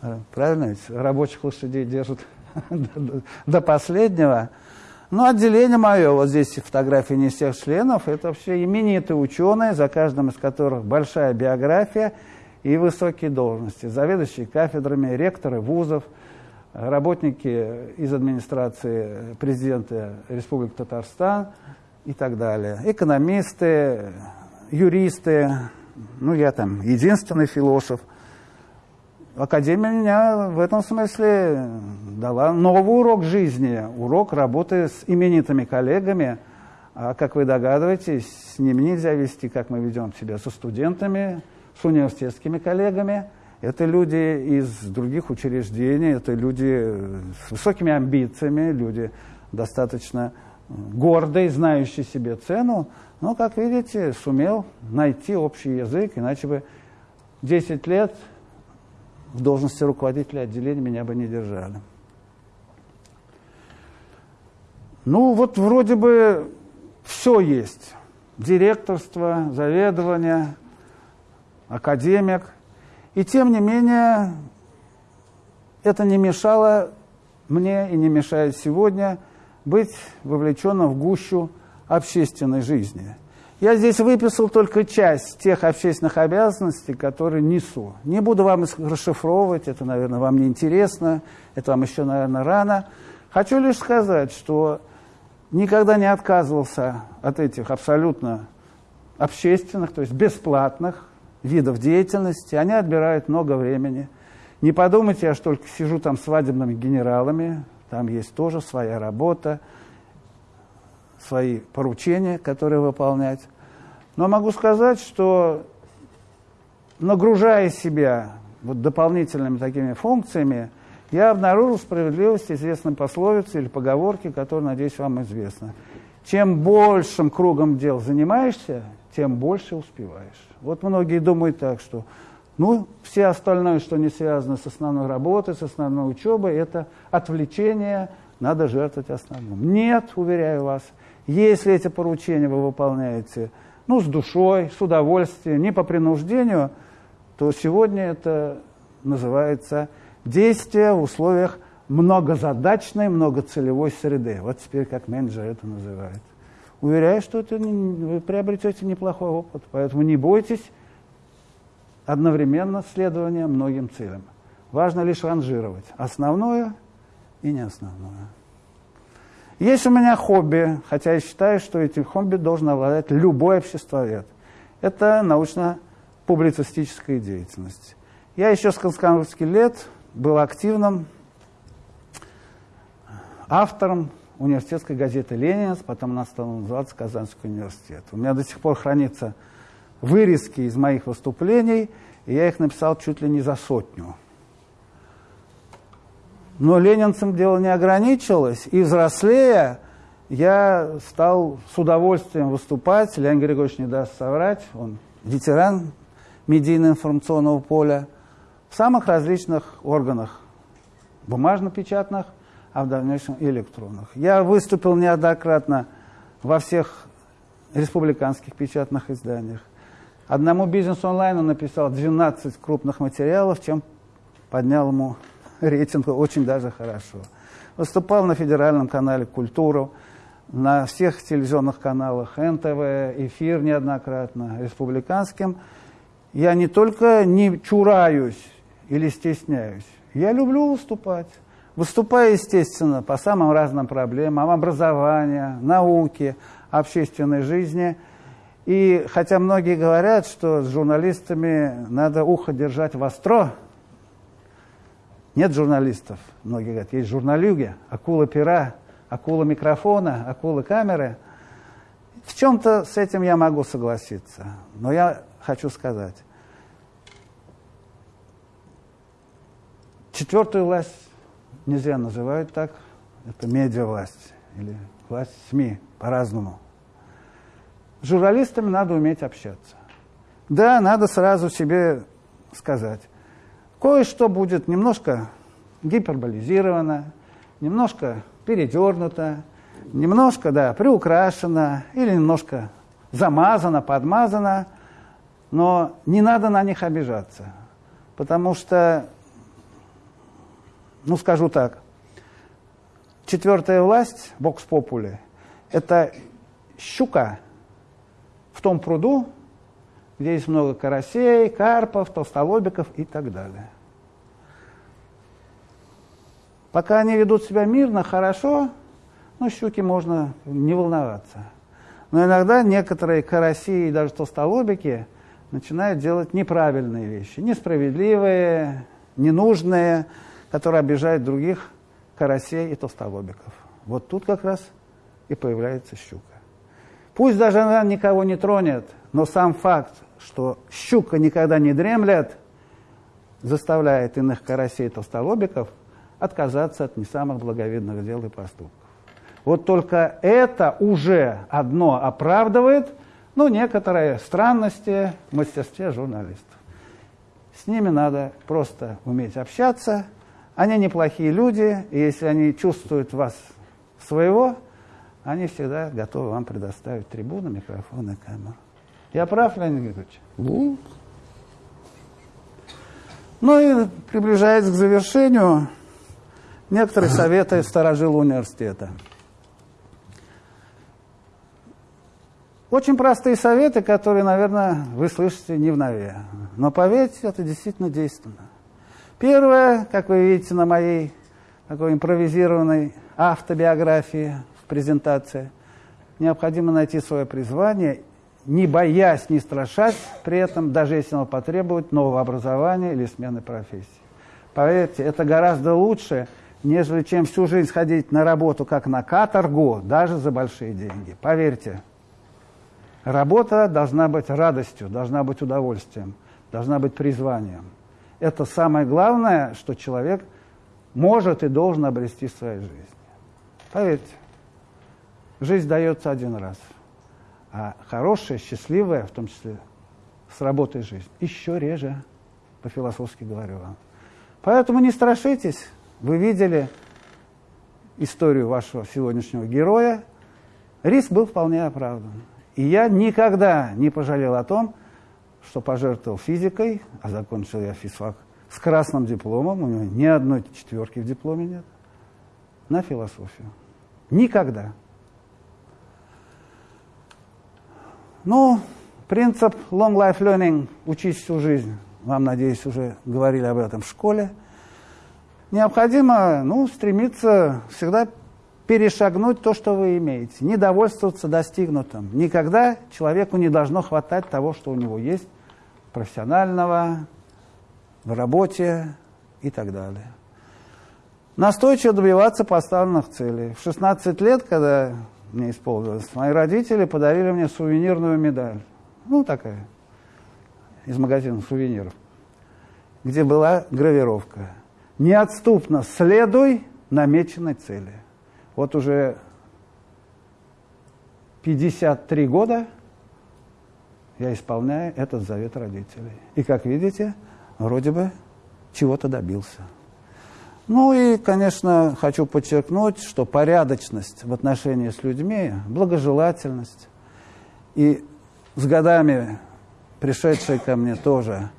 Э, правильно ведь? Рабочих лошадей держат [LAUGHS] до последнего. Ну, отделение мое, вот здесь фотографии не всех членов, это все именитые ученые, за каждым из которых большая биография и высокие должности. Заведующие кафедрами, ректоры вузов, работники из администрации президента Республики Татарстан и так далее. Экономисты, юристы, ну, я там единственный философ – Академия меня в этом смысле дала новый урок жизни, урок работы с именитыми коллегами. А, как вы догадываетесь, с ними нельзя вести, как мы ведем себя со студентами, с университетскими коллегами. Это люди из других учреждений, это люди с высокими амбициями, люди достаточно гордые, знающие себе цену. Но, как видите, сумел найти общий язык, иначе бы 10 лет в должности руководителя отделения меня бы не держали. Ну, вот вроде бы все есть. Директорство, заведование, академик. И тем не менее, это не мешало мне и не мешает сегодня быть вовлеченным в гущу общественной жизни. Я здесь выписал только часть тех общественных обязанностей, которые несу. Не буду вам расшифровывать, это, наверное, вам не интересно, это вам еще, наверное, рано. Хочу лишь сказать, что никогда не отказывался от этих абсолютно общественных, то есть бесплатных видов деятельности. Они отбирают много времени. Не подумайте, я ж только сижу там свадебными генералами, там есть тоже своя работа свои поручения, которые выполнять. Но могу сказать, что нагружая себя вот дополнительными такими функциями, я обнаружил справедливость известной пословицы или поговорки, которая, надеюсь, вам известна. Чем большим кругом дел занимаешься, тем больше успеваешь. Вот многие думают так, что ну, все остальное, что не связано с основной работой, с основной учебой, это отвлечение, надо жертвовать основным. Нет, уверяю вас, если эти поручения вы выполняете ну, с душой, с удовольствием, не по принуждению, то сегодня это называется действие в условиях многозадачной, многоцелевой среды. Вот теперь как менеджер это называет. Уверяю, что это вы приобретете неплохой опыт, поэтому не бойтесь одновременно следование многим целям. Важно лишь ранжировать основное и не основное. Есть у меня хобби, хотя я считаю, что этим хобби должен обладать любой обществовед. Это научно-публицистическая деятельность. Я еще с конскановских лет был активным автором университетской газеты «Ленинец», потом она стала называться «Казанский университет». У меня до сих пор хранятся вырезки из моих выступлений, и я их написал чуть ли не за сотню. Но ленинцам дело не ограничилось, и взрослея я стал с удовольствием выступать. Леонид Григорьевич не даст соврать, он ветеран медийно-информационного поля в самых различных органах, бумажно-печатных, а в дальнейшем электронных. Я выступил неоднократно во всех республиканских печатных изданиях. Одному бизнес-онлайну написал 12 крупных материалов, чем поднял ему рейтинг очень даже хорошо. Выступал на федеральном канале «Культуру», на всех телевизионных каналах НТВ, эфир неоднократно, республиканским. Я не только не чураюсь или стесняюсь, я люблю выступать. Выступаю, естественно, по самым разным проблемам образования, науки, общественной жизни. И хотя многие говорят, что с журналистами надо ухо держать востро, нет журналистов, многие говорят, есть журналюги, акула пера, акула микрофона, акула камеры. В чем-то с этим я могу согласиться, но я хочу сказать, четвертую власть нельзя называть так, это медиа-власть или власть СМИ, по-разному. С журналистами надо уметь общаться. Да, надо сразу себе сказать, Кое-что будет немножко гиперболизировано, немножко передернуто, немножко, да, приукрашено или немножко замазано, подмазано, но не надо на них обижаться, потому что, ну скажу так, четвертая власть, бокс попули, это щука в том пруду, где есть много карасей, карпов, толстолобиков и так далее. Пока они ведут себя мирно, хорошо, ну, щуки можно не волноваться. Но иногда некоторые караси и даже толстолобики начинают делать неправильные вещи, несправедливые, ненужные, которые обижают других карасей и толстолобиков. Вот тут как раз и появляется щука. Пусть даже она никого не тронет, но сам факт, что щука никогда не дремлет, заставляет иных карасей толстолобиков отказаться от не самых благовидных дел и поступков. Вот только это уже одно оправдывает ну, некоторые странности в мастерстве журналистов. С ними надо просто уметь общаться. Они неплохие люди, и если они чувствуют вас своего, они всегда готовы вам предоставить трибуну, микрофон и камеру. Я прав, Леонид Григорьевич? Ну, ну и приближаясь к завершению, некоторые советы сторожил университета. Очень простые советы, которые, наверное, вы слышите не в нове. Но поверьте, это действительно действенно. Первое, как вы видите на моей такой импровизированной автобиографии презентации, необходимо найти свое призвание не боясь, не страшась при этом, даже если оно потребует нового образования или смены профессии. Поверьте, это гораздо лучше, нежели чем всю жизнь ходить на работу как на каторгу, даже за большие деньги. Поверьте, работа должна быть радостью, должна быть удовольствием, должна быть призванием. Это самое главное, что человек может и должен обрести в своей жизни. Поверьте, жизнь дается один раз – а хорошая, счастливая, в том числе с работой жизнь, еще реже, по-философски говорю вам. Поэтому не страшитесь. Вы видели историю вашего сегодняшнего героя. Риск был вполне оправдан. И я никогда не пожалел о том, что пожертвовал физикой, а закончил я физфак с красным дипломом, у него ни одной четверки в дипломе нет, на философию. Никогда. Ну, принцип long life learning, учись всю жизнь, вам, надеюсь, уже говорили об этом в школе, необходимо ну, стремиться всегда перешагнуть то, что вы имеете, не довольствоваться достигнутым. Никогда человеку не должно хватать того, что у него есть, профессионального, в работе и так далее. Настойчиво добиваться поставленных целей. В 16 лет, когда мне исполнилось, мои родители подарили мне сувенирную медаль. Ну, такая, из магазина сувениров, где была гравировка. Неотступно следуй намеченной цели. Вот уже 53 года я исполняю этот завет родителей. И, как видите, вроде бы чего-то добился. Ну и, конечно, хочу подчеркнуть, что порядочность в отношении с людьми, благожелательность и с годами пришедшие ко мне тоже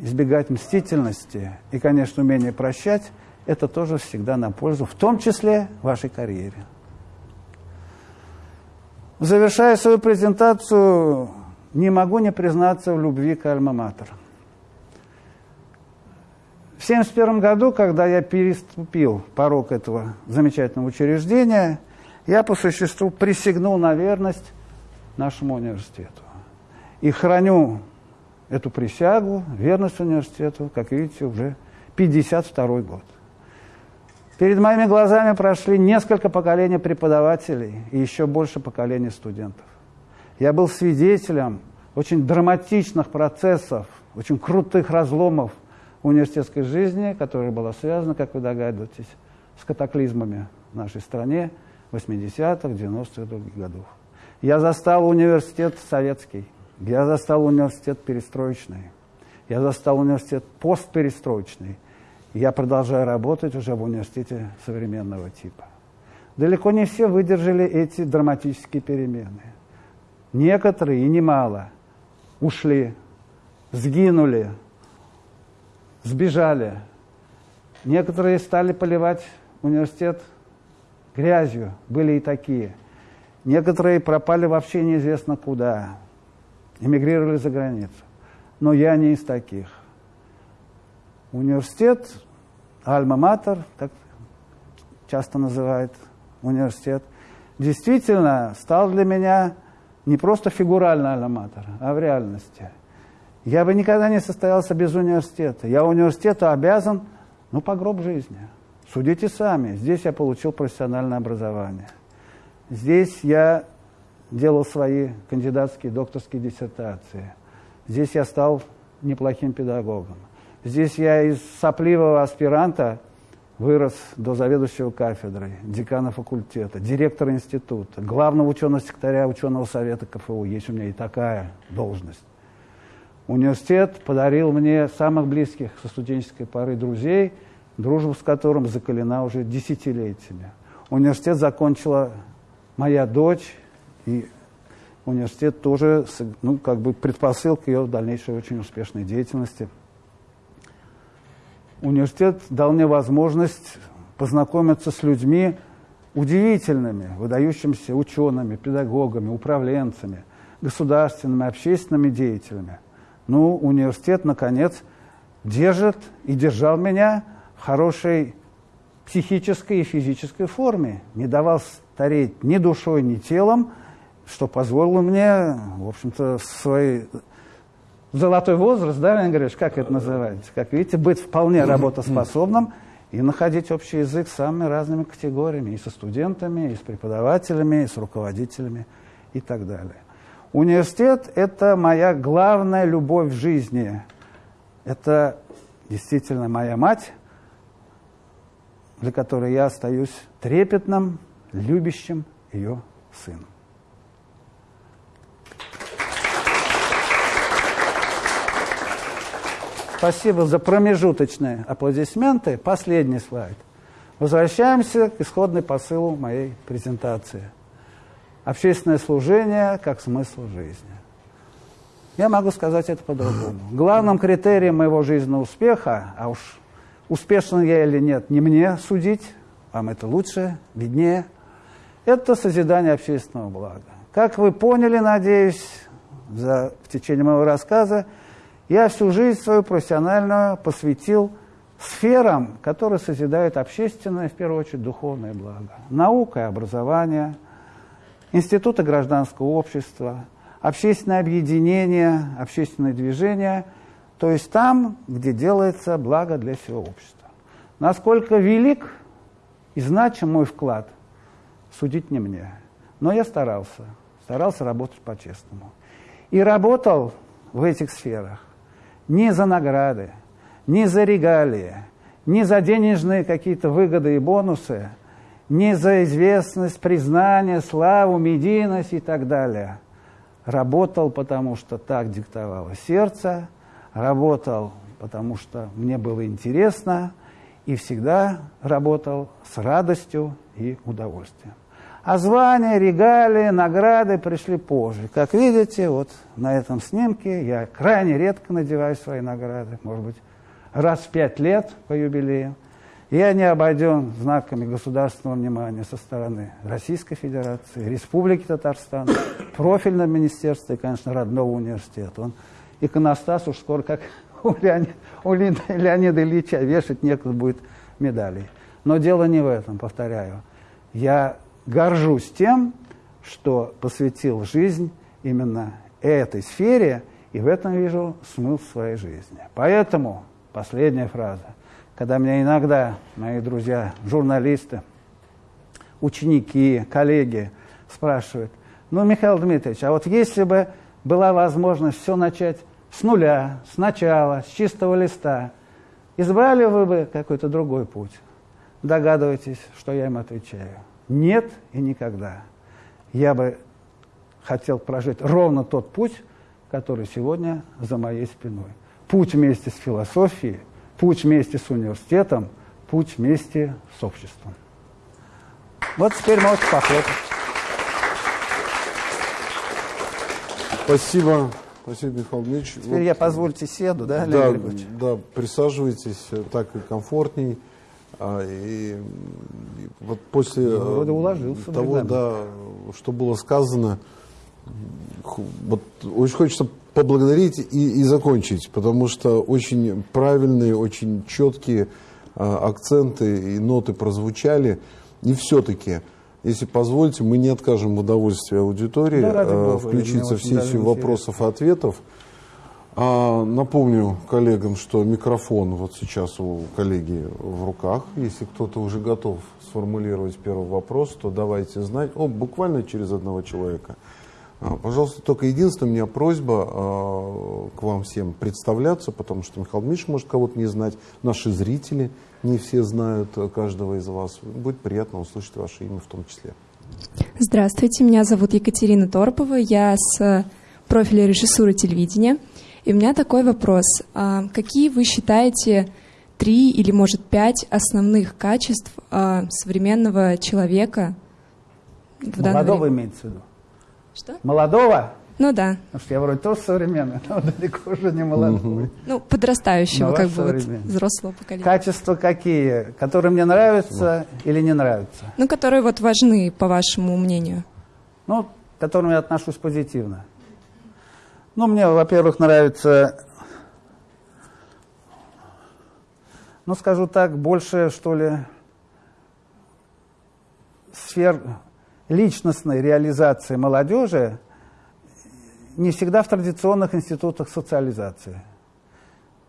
избегать мстительности и, конечно, умение прощать, это тоже всегда на пользу, в том числе вашей карьере. Завершая свою презентацию, не могу не признаться в любви к Альма-Матер. В 1971 году, когда я переступил порог этого замечательного учреждения, я по существу присягнул на верность нашему университету. И храню эту присягу, верность университету, как видите, уже 52 год. Перед моими глазами прошли несколько поколений преподавателей и еще больше поколений студентов. Я был свидетелем очень драматичных процессов, очень крутых разломов университетской жизни, которая была связана, как вы догадываетесь, с катаклизмами в нашей стране 80-х, 90-х других годов. Я застал университет советский, я застал университет перестроечный, я застал университет постперестроечный. Я продолжаю работать уже в университете современного типа. Далеко не все выдержали эти драматические перемены. Некоторые, и немало, ушли, сгинули, сбежали. Некоторые стали поливать университет грязью, были и такие. Некоторые пропали вообще неизвестно куда эмигрировали за границу. Но я не из таких. Университет, Альма-Матер, так часто называют университет, действительно стал для меня не просто фигурально Альма-Матер, а в реальности. Я бы никогда не состоялся без университета. Я университету обязан, ну, по гроб жизни. Судите сами. Здесь я получил профессиональное образование. Здесь я делал свои кандидатские, докторские диссертации. Здесь я стал неплохим педагогом. Здесь я из сопливого аспиранта вырос до заведующего кафедрой, декана факультета, директора института, главного ученого секретаря ученого совета КФУ. Есть у меня и такая должность. Университет подарил мне самых близких со студенческой поры друзей, дружбу с которым закалена уже десятилетиями. Университет закончила моя дочь, и университет тоже, ну, как бы предпосылка ее дальнейшей очень успешной деятельности. Университет дал мне возможность познакомиться с людьми удивительными, выдающимися учеными, педагогами, управленцами, государственными, общественными деятелями. Ну, университет, наконец, держит и держал меня в хорошей психической и физической форме. Не давал стареть ни душой, ни телом – что позволило мне, в общем-то, свой золотой возраст, да, Леонид Григорьевич, как это называется? Как видите, быть вполне работоспособным и находить общий язык с самыми разными категориями, и со студентами, и с преподавателями, и с руководителями и так далее. Университет – это моя главная любовь в жизни. Это действительно моя мать, для которой я остаюсь трепетным, любящим ее сыном. Спасибо за промежуточные аплодисменты. Последний слайд. Возвращаемся к исходной посылу моей презентации. Общественное служение как смысл жизни. Я могу сказать это по-другому. Главным критерием моего жизненного успеха, а уж успешен я или нет, не мне судить, вам это лучше, виднее, это созидание общественного блага. Как вы поняли, надеюсь, за, в течение моего рассказа, Я всю жизнь свою профессиональную посвятил сферам, которые созидают общественное, в первую очередь, духовное благо. Наука и образование, институты гражданского общества, общественное объединение, общественное движение, то есть там, где делается благо для всего общества. Насколько велик и значим мой вклад, судить не мне. Но я старался, старался работать по-честному. И работал в этих сферах не за награды, не за регалии, не за денежные какие-то выгоды и бонусы, не за известность, признание, славу, медийность и так далее. Работал, потому что так диктовало сердце, работал, потому что мне было интересно, и всегда работал с радостью и удовольствием. А звания, регалии, награды пришли позже. Как видите, вот на этом снимке я крайне редко надеваю свои награды, может быть, раз в пять лет по юбилею. Я не обойден знаками государственного внимания со стороны Российской Федерации, Республики Татарстан, [COUGHS] профильного министерства и, конечно, родного университета. Он иконостас уж скоро, как [LAUGHS] у, Леонид, у Леонида Ильича, вешать некуда будет медалей. Но дело не в этом, повторяю. Я горжусь тем, что посвятил жизнь именно этой сфере, и в этом вижу смысл своей жизни. Поэтому последняя фраза. Когда меня иногда мои друзья, журналисты, ученики, коллеги спрашивают, ну, Михаил Дмитриевич, а вот если бы была возможность все начать с нуля, сначала, с чистого листа, избрали вы бы какой-то другой путь? Догадываетесь, что я им отвечаю? Нет и никогда. Я бы хотел прожить ровно тот путь, который сегодня за моей спиной. Путь вместе с философией, путь вместе с университетом, путь вместе с обществом. Вот теперь можете похлопать. Спасибо. Спасибо, Михаил Дмитриевич. Теперь вот, я, позвольте, седу, да, да, да, присаживайтесь, так и комфортней. А, и, и вот после Вроде уложился, того, да, что было сказано, вот очень хочется поблагодарить и, и закончить, потому что очень правильные, очень четкие а, акценты и ноты прозвучали. И все-таки, если позволите, мы не откажем в удовольствии аудитории да, а, включиться в сессию вопросов и ответов. А, напомню коллегам, что микрофон вот сейчас у коллеги в руках. Если кто-то уже готов сформулировать первый вопрос, то давайте знать. О, буквально через одного человека. А, пожалуйста, только единственная у меня просьба а, к вам всем представляться, потому что Михаил Дмитриевич может кого-то не знать, наши зрители не все знают каждого из вас. Будет приятно услышать ваше имя в том числе. Здравствуйте, меня зовут Екатерина Торпова, я с профиля режиссуры телевидения. И у меня такой вопрос. А какие вы считаете три или, может, пять основных качеств а, современного человека? В Молодого время? имеется в виду? Что? Молодого? Ну да. Потому что я вроде тоже современный, но далеко уже не молодой. Угу. Ну, подрастающего, как бы, вот, взрослого поколения. Качества какие? Которые мне нравятся или не нравятся? Ну, которые вот важны, по вашему мнению. Ну, к которым я отношусь позитивно. Ну, мне, во-первых, нравится, ну, скажу так, больше, что ли, сфер личностной реализации молодежи не всегда в традиционных институтах социализации.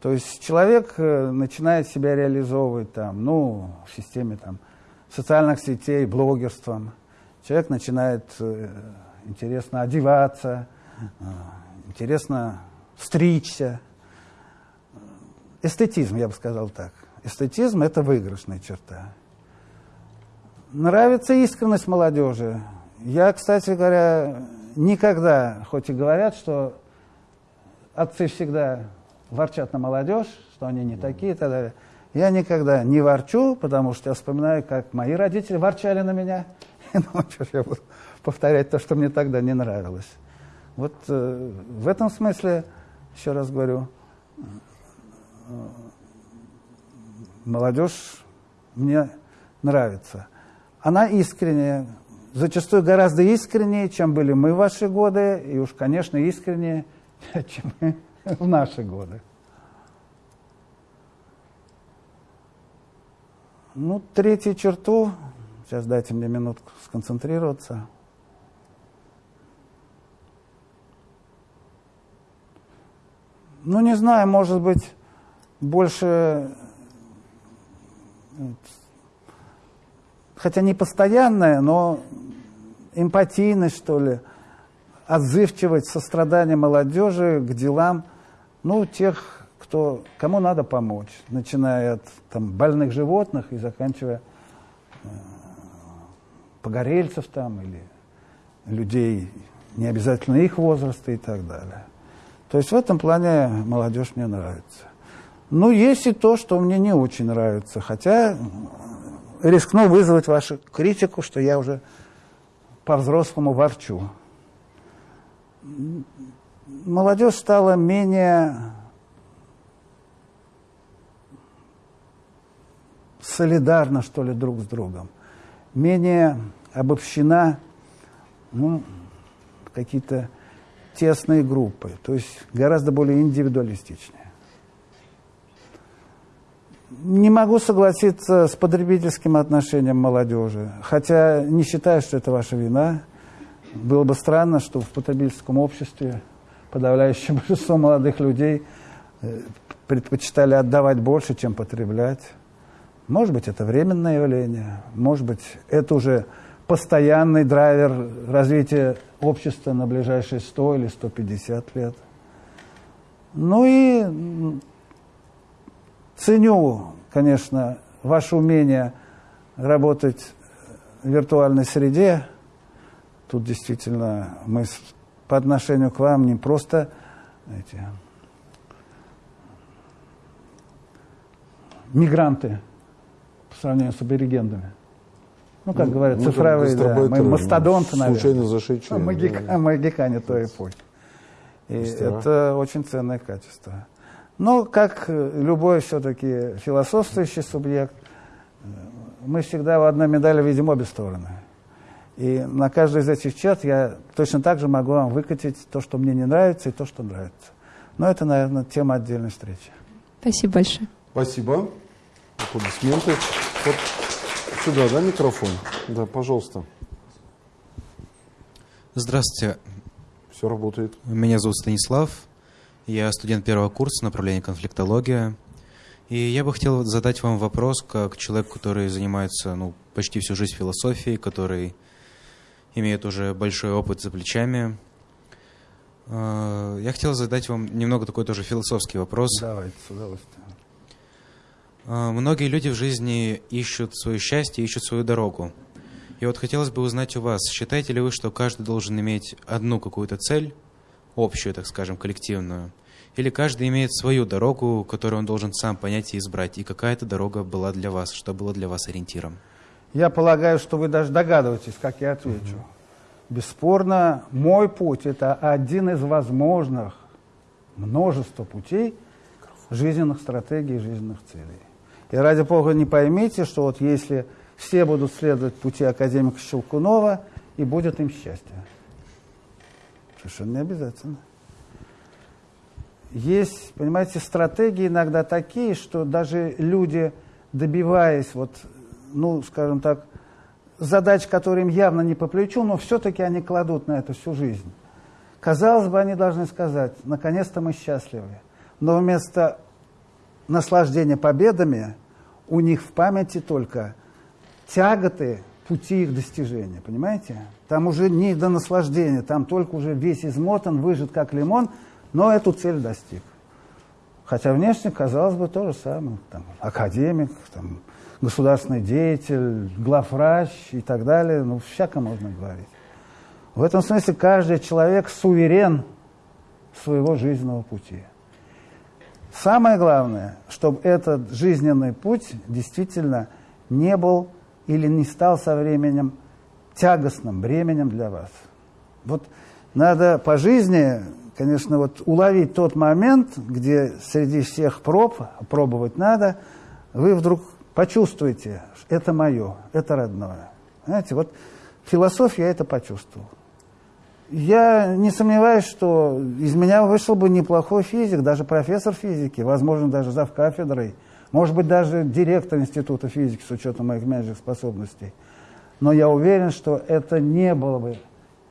То есть человек э, начинает себя реализовывать там, ну, в системе там, социальных сетей, блогерством. Человек начинает э, интересно одеваться, э, интересно стричься. Эстетизм, я бы сказал так. Эстетизм – это выигрышная черта. Нравится искренность молодежи. Я, кстати говоря, никогда, хоть и говорят, что отцы всегда ворчат на молодежь, что они не такие и так далее. Я никогда не ворчу, потому что я вспоминаю, как мои родители ворчали на меня. [LAUGHS] Ну, что ж я буду повторять то, что мне тогда не нравилось. Вот э, в этом смысле, еще раз говорю, э, молодежь мне нравится. Она искренняя, зачастую гораздо искреннее, чем были мы в ваши годы, и уж, конечно, искреннее, [LAUGHS] чем мы в наши годы. Ну, третью черту, сейчас дайте мне минутку сконцентрироваться. Ну, не знаю, может быть, больше, хотя не постоянная, но эмпатийность, что ли, отзывчивость, сострадание молодежи к делам, ну, тех, кто, кому надо помочь, начиная от там, больных животных и заканчивая э, погорельцев там или людей не обязательно их возраста и так далее. То есть в этом плане молодежь мне нравится. Ну, есть и то, что мне не очень нравится, хотя рискну вызвать вашу критику, что я уже по-взрослому ворчу. Молодежь стала менее солидарна, что ли, друг с другом, менее обобщена ну, какие-то тесные группы, то есть гораздо более индивидуалистичнее. Не могу согласиться с потребительским отношением молодежи, хотя не считаю, что это ваша вина. Было бы странно, что в потребительском обществе подавляющее [LAUGHS] большинство молодых людей э, предпочитали отдавать больше, чем потреблять. Может быть, это временное явление, может быть, это уже постоянный драйвер развития общества на ближайшие 100 или 150 лет. Ну и ценю, конечно, ваше умение работать в виртуальной среде. Тут действительно мы по отношению к вам не просто эти, мигранты по сравнению с аборигенами. Ну, как ну, говорят, ну, цифровые, да. Мы мастодонты, наверное. Случайно зашедшие. А магика, да. магикане той эпохи. И это очень ценное качество. Но, как любой все-таки философствующий субъект, мы всегда в одной медали видим обе стороны. И на каждой из этих черт я точно так же могу вам выкатить то, что мне не нравится, и то, что нравится. Но это, наверное, тема отдельной встречи. Спасибо большое. Спасибо. Аплодисменты. Вот Сюда, да, микрофон? Да, пожалуйста. Здравствуйте. Все работает. Меня зовут Станислав. Я студент первого курса направления конфликтология. И я бы хотел задать вам вопрос, как человек, который занимается ну, почти всю жизнь философией, который имеет уже большой опыт за плечами. Э, я хотел задать вам немного такой тоже философский вопрос. Давайте, с удовольствием. А, многие люди в жизни ищут свое счастье, ищут свою дорогу. И вот хотелось бы узнать у вас, считаете ли вы, что каждый должен иметь одну какую-то цель, общую, так скажем, коллективную, или каждый имеет свою дорогу, которую он должен сам понять и избрать, и какая эта дорога была для вас, что было для вас ориентиром? Я полагаю, что вы даже догадываетесь, как я отвечу. Угу. Бесспорно, мой путь – это один из возможных множества путей жизненных стратегий, жизненных целей. И ради бога не поймите, что вот если все будут следовать пути академика Щелкунова, и будет им счастье. Совершенно не обязательно. Есть, понимаете, стратегии иногда такие, что даже люди, добиваясь, вот, ну, скажем так, задач, которые им явно не по плечу, но все-таки они кладут на это всю жизнь. Казалось бы, они должны сказать, наконец-то мы счастливы. Но вместо наслаждение победами, у них в памяти только тяготы пути их достижения, понимаете? Там уже не до наслаждения, там только уже весь измотан, выжат как лимон, но эту цель достиг. Хотя внешне, казалось бы, то же самое. Там, академик, там, государственный деятель, главврач и так далее. Ну, всяко можно говорить. В этом смысле каждый человек суверен своего жизненного пути. Самое главное, чтобы этот жизненный путь действительно не был или не стал со временем тягостным бременем для вас. Вот надо по жизни, конечно, вот уловить тот момент, где среди всех проб, пробовать надо, вы вдруг почувствуете, это мое, это родное. Знаете, вот философия это почувствовал. Я не сомневаюсь, что из меня вышел бы неплохой физик, даже профессор физики, возможно, даже зав кафедрой, может быть, даже директор Института физики с учетом моих менеджерских способностей. Но я уверен, что это не было бы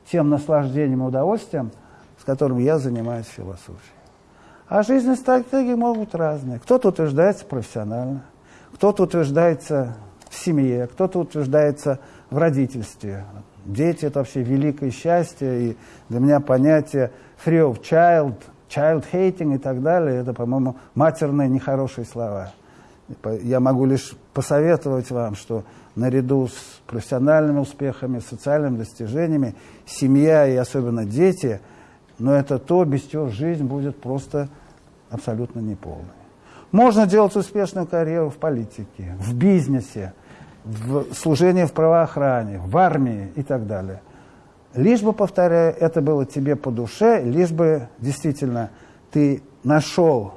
тем наслаждением и удовольствием, с которым я занимаюсь философией. А жизненные стратегии могут быть разные. Кто-то утверждается профессионально, кто-то утверждается в семье, кто-то утверждается в родительстве. Дети – это вообще великое счастье, и для меня понятие free of child, child hating и так далее – это, по-моему, матерные нехорошие слова. Я могу лишь посоветовать вам, что наряду с профессиональными успехами, социальными достижениями, семья и особенно дети, но это то, без чего жизнь будет просто абсолютно неполной. Можно делать успешную карьеру в политике, в бизнесе, в служении в правоохране, в армии и так далее. Лишь бы, повторяю, это было тебе по душе, лишь бы действительно ты нашел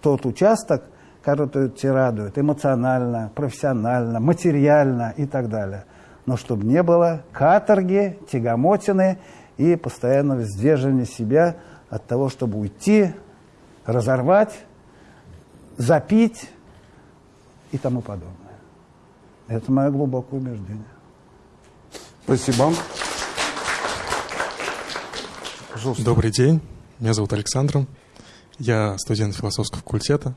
тот участок, тебя радует эмоционально, профессионально, материально и так далее. Но чтобы не было каторги, тягомотины и постоянного сдерживания себя от того, чтобы уйти, разорвать, запить и тому подобное. Это мое глубокое убеждение. Спасибо. Пожалуйста. Добрый день. Меня зовут Александр. Я студент философского факультета.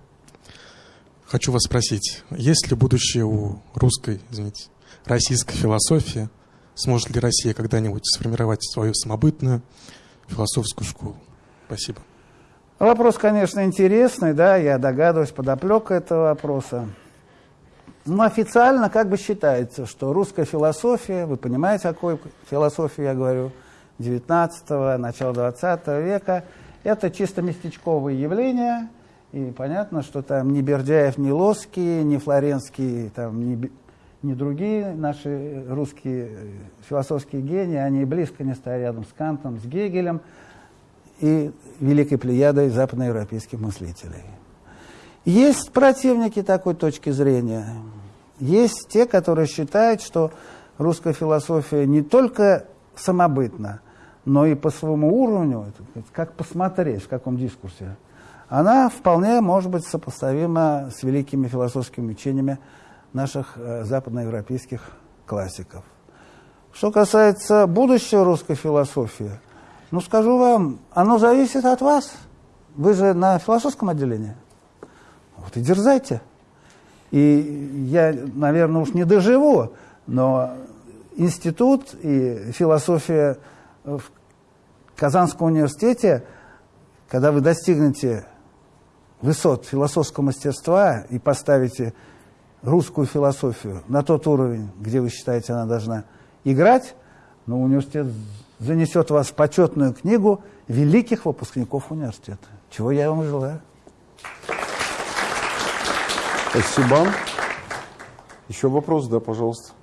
Хочу вас спросить, есть ли будущее у русской, извините, российской философии? Сможет ли Россия когда-нибудь сформировать свою самобытную философскую школу? Спасибо. Вопрос, конечно, интересный, да, я догадываюсь, подоплека этого вопроса. Ну, официально как бы считается, что русская философия, вы понимаете, о какой философии я говорю, 19-го, начала 20 века, это чисто местечковые явления, и понятно, что там ни Бердяев, ни Лоский, ни Флоренский, там, ни, ни другие наши русские э, философские гении, они близко не стоят рядом с Кантом, с Гегелем и великой плеядой западноевропейских мыслителей. Есть противники такой точки зрения. Есть те, которые считают, что русская философия не только самобытна, но и по своему уровню, как посмотреть, в каком дискурсе, она вполне может быть сопоставима с великими философскими учениями наших э, западноевропейских классиков. Что касается будущего русской философии, ну скажу вам, оно зависит от вас. Вы же на философском отделении. Вот и дерзайте. И я, наверное, уж не доживу, но институт и философия в Казанском университете, когда вы достигнете высот философского мастерства и поставите русскую философию на тот уровень, где вы считаете, она должна играть, но университет занесет вас в почетную книгу великих выпускников университета. Чего я вам желаю. Спасибо. Еще вопрос, да, пожалуйста.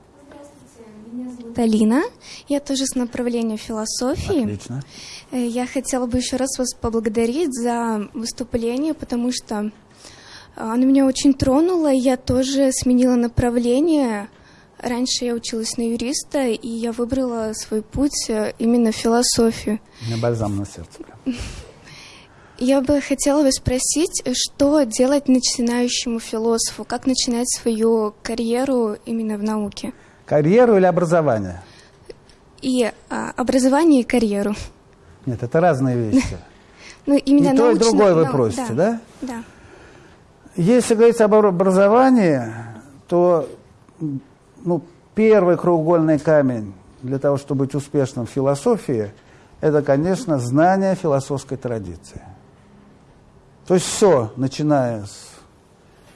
Меня зовут Алина. Я тоже с направления философии. Отлично. Э, я хотела бы еще раз вас поблагодарить за выступление, потому что оно меня очень тронуло. Я тоже сменила направление. Раньше я училась на юриста, и я выбрала свой путь э, именно в философию. У меня бальзам на сердце. [LAUGHS] Я бы хотела бы спросить, что делать начинающему философу? Как начинать свою карьеру именно в науке? Карьеру или образование? И а, образование, и карьеру. Нет, это разные вещи. [LAUGHS] Ну, именно и то, и другое вы просите, да? Да. Если говорить об образовании, то ну, первый краеугольный камень для того, чтобы быть успешным в философии, это, конечно, знание философской традиции. То есть все, начиная с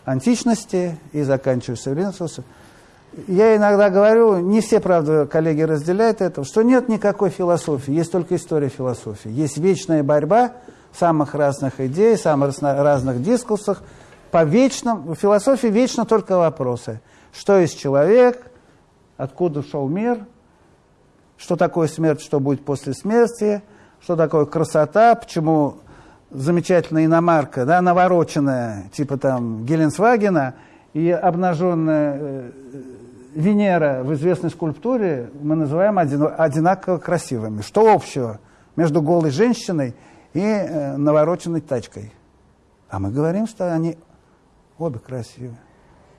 античности и заканчивая современным философией. Я иногда говорю, не все, правда, коллеги разделяют это, что нет никакой философии, есть только история философии. Есть вечная борьба самых разных идей, самых разных дискурсах. По вечным, в философии вечно только вопросы. Что есть человек, откуда шел мир, что такое смерть, что будет после смерти, что такое красота, почему замечательная иномарка, да, навороченная, типа там Геленсвагена, и обнаженная э, Венера в известной скульптуре мы называем один- одинаково красивыми. Что общего между голой женщиной и э, навороченной тачкой. А мы говорим, что они обе красивые.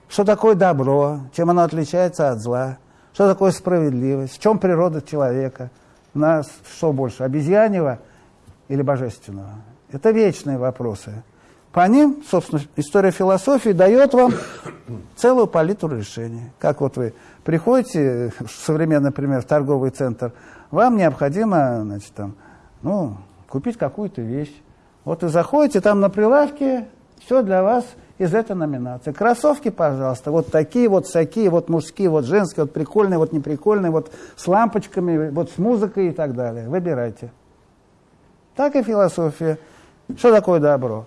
Что такое добро, чем оно отличается от зла, что такое справедливость, в чем природа человека, нас что больше, обезьяньего или божественного? Это вечные вопросы. По ним, собственно, история философии дает вам целую палитру решений. Как вот вы приходите, современный, например, в торговый центр, вам необходимо, значит, там, ну, купить какую-то вещь. Вот вы заходите, там на прилавке все для вас из этой номинации. Кроссовки, пожалуйста, вот такие, вот всякие, вот мужские, вот женские, вот прикольные, вот неприкольные, вот с лампочками, вот с музыкой и так далее. Выбирайте. Так и философия. Что такое добро?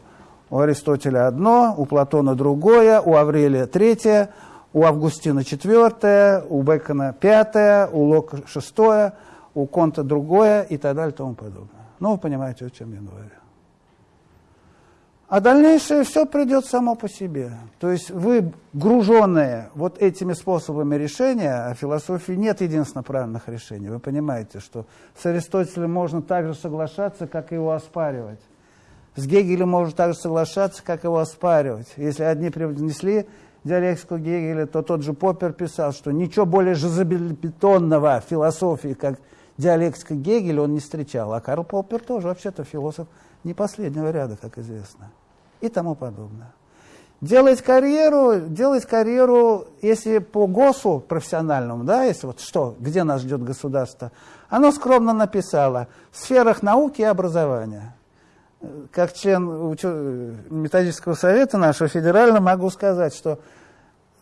У Аристотеля одно, у Платона другое, у Аврелия третье, у Августина четвертое, у Бекона пятое, у Лока шестое, у Конта другое и так далее и тому подобное. Ну, вы понимаете, о чем я говорю. А дальнейшее все придет само по себе. То есть вы, груженные вот этими способами решения, а в философии нет единственно правильных решений. Вы понимаете, что с Аристотелем можно так же соглашаться, как и его оспаривать. С Гегелем можно так же соглашаться, как его оспаривать. Если одни принесли диалектику Гегеля, то тот же Поппер писал, что ничего более железобетонного в философии, как диалектика Гегеля, он не встречал. А Карл Поппер тоже вообще-то философ не последнего ряда, как известно и тому подобное. Делать карьеру, делать карьеру, если по ГОСу профессиональному, да, если вот что, где нас ждет государство, оно скромно написало в сферах науки и образования. Как член методического совета нашего федерального могу сказать, что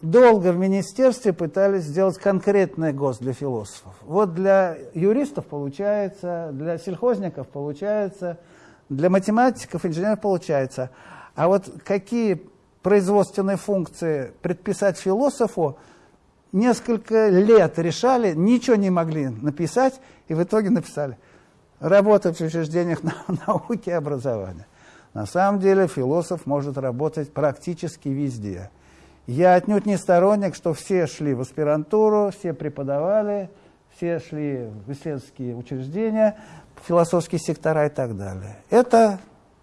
долго в министерстве пытались сделать конкретный ГОС для философов. Вот для юристов получается, для сельхозников получается, для математиков, инженеров получается. А вот какие производственные функции предписать философу, несколько лет решали, ничего не могли написать, и в итоге написали «Работать в учреждениях [LAUGHS] науки и образования». На самом деле философ может работать практически везде. Я отнюдь не сторонник, что все шли в аспирантуру, все преподавали, все шли в исследовательские учреждения, философские сектора и так далее. Это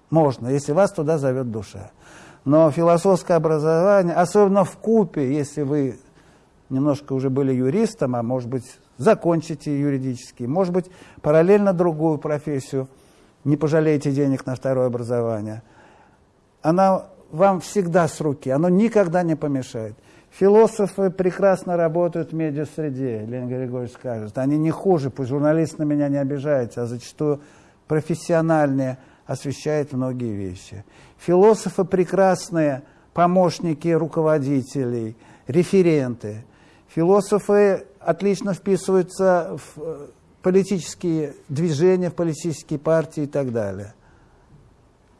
можно, если вас туда зовет душа. Но философское образование, особенно в купе, если вы немножко уже были юристом, а может быть закончите юридически, может быть параллельно другую профессию, не пожалеете денег на второе образование. Она вам всегда с руки, оно никогда не помешает. Философы прекрасно работают в медиасреде, Леонид Григорьевич скажет. Они не хуже, пусть журналист на меня не обижается, а зачастую профессиональные освещает многие вещи. Философы прекрасные помощники руководителей, референты. Философы отлично вписываются в э, политические движения, в политические партии и так далее.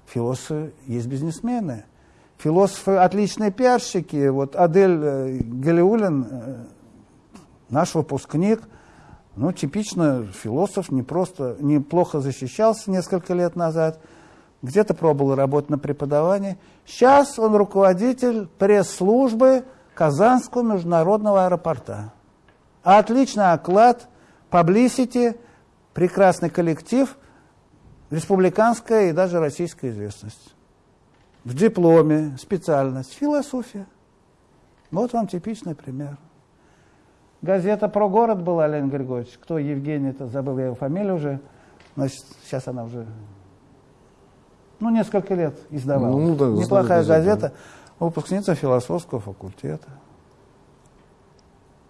Философы есть бизнесмены. Философы отличные пиарщики. Вот Адель э, Галиулин, э, наш выпускник – ну, типично философ не просто, неплохо защищался несколько лет назад, где-то пробовал работать на преподавании. Сейчас он руководитель пресс-службы Казанского международного аэропорта. Отличный оклад, publicity, прекрасный коллектив, республиканская и даже российская известность. В дипломе специальность философия. Вот вам типичный пример. Газета про город была, Леонид Григорьевич. Кто Евгений, это забыл я его фамилию уже. Значит, сейчас она уже, ну, несколько лет издавала. Ну, да, Неплохая газета, да. выпускница философского факультета.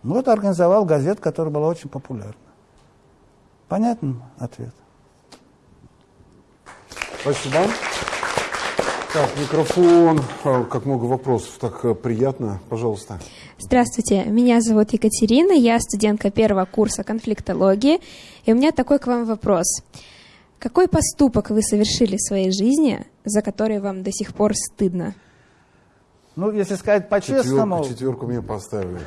Ну, вот организовал газету, которая была очень популярна. Понятен ответ? Спасибо. Так, микрофон. А, как много вопросов, так э, приятно. Пожалуйста. Здравствуйте, меня зовут Екатерина, я студентка первого курса конфликтологии, и у меня такой к вам вопрос. Какой поступок вы совершили в своей жизни, за который вам до сих пор стыдно? Ну, если сказать по-честному... Четверку, четверку мне поставили.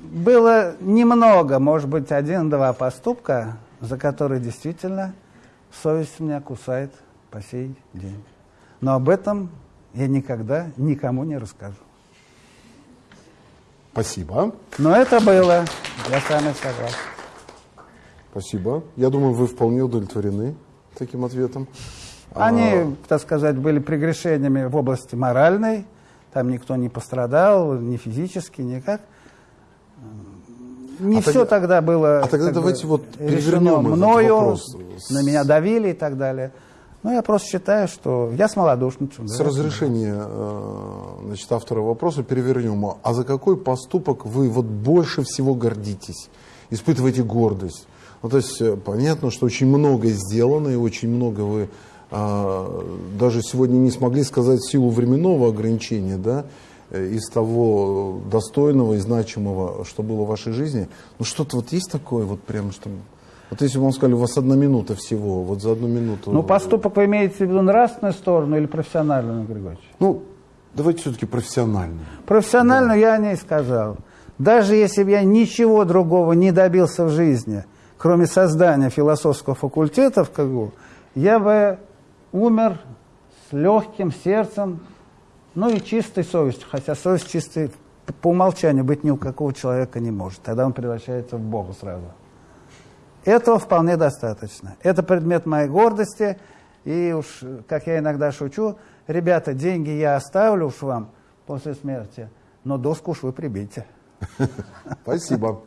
Было немного, может быть, один-два поступка, за которые действительно совесть меня кусает по сей день. Но об этом я никогда никому не расскажу. Спасибо. Но это было, я с вами согласен. Спасибо. Я думаю, вы вполне удовлетворены таким ответом. Они, а... так сказать, были прегрешениями в области моральной, там никто не пострадал, ни физически, никак. Не а все тогда, тогда было а тогда давайте бы, вот решено мною, на меня давили и так далее. Ну, я просто считаю, что я смолодушничал. С да, разрешения э, значит, автора вопроса перевернем. А за какой поступок вы вот больше всего гордитесь? Испытываете гордость? Ну, то есть, э, понятно, что очень многое сделано, и очень много вы даже сегодня не смогли сказать силу временного ограничения, да, э, из того достойного и значимого, что было в вашей жизни. Ну, что-то вот есть такое, вот прям, что вот если бы вам сказали, у вас одна минута всего, вот за одну минуту... Ну, поступок вы имеете в виду нравственную сторону или профессиональную, Григорьевич? Ну, давайте все-таки профессиональную. Профессиональную да. я не сказал. Даже если бы я ничего другого не добился в жизни, кроме создания философского факультета в КГУ, я бы умер с легким сердцем, ну и чистой совестью, хотя совесть чистой по умолчанию быть ни у какого человека не может. Тогда он превращается в Бога сразу. Этого вполне достаточно. Это предмет моей гордости. И уж, как я иногда шучу, ребята, деньги я оставлю уж вам после смерти, но доску уж вы прибейте. [LAUGHS] Спасибо.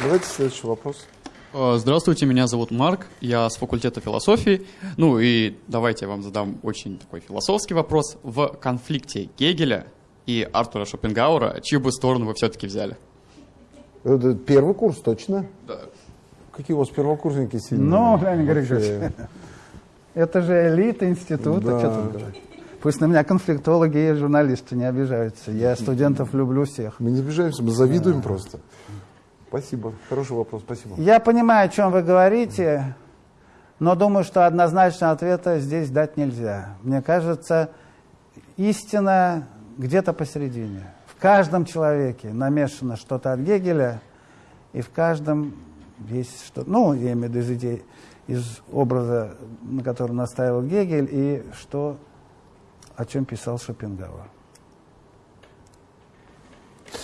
Давайте следующий вопрос. Э, здравствуйте, меня зовут Марк, я с факультета философии. Ну и давайте я вам задам очень такой философский вопрос. В конфликте Гегеля и Артура Шопенгауэра, чью бы сторону вы все-таки взяли? Это первый курс, точно? Да. Какие у вас первокурсники сильные? Ну, Леонид Григорьевич, это же элита института, да. что тут Пусть на меня конфликтологи и журналисты не обижаются. Я студентов люблю всех. Мы не обижаемся, мы завидуем да. просто. Спасибо. Хороший вопрос, спасибо. Я понимаю, о чем вы говорите, но думаю, что однозначного ответа здесь дать нельзя. Мне кажется, истина где-то посередине каждом человеке намешано что-то от Гегеля, и в каждом есть что-то, ну, я имею в виду из идей, из образа, на который настаивал Гегель, и что, о чем писал Шопенгауэр.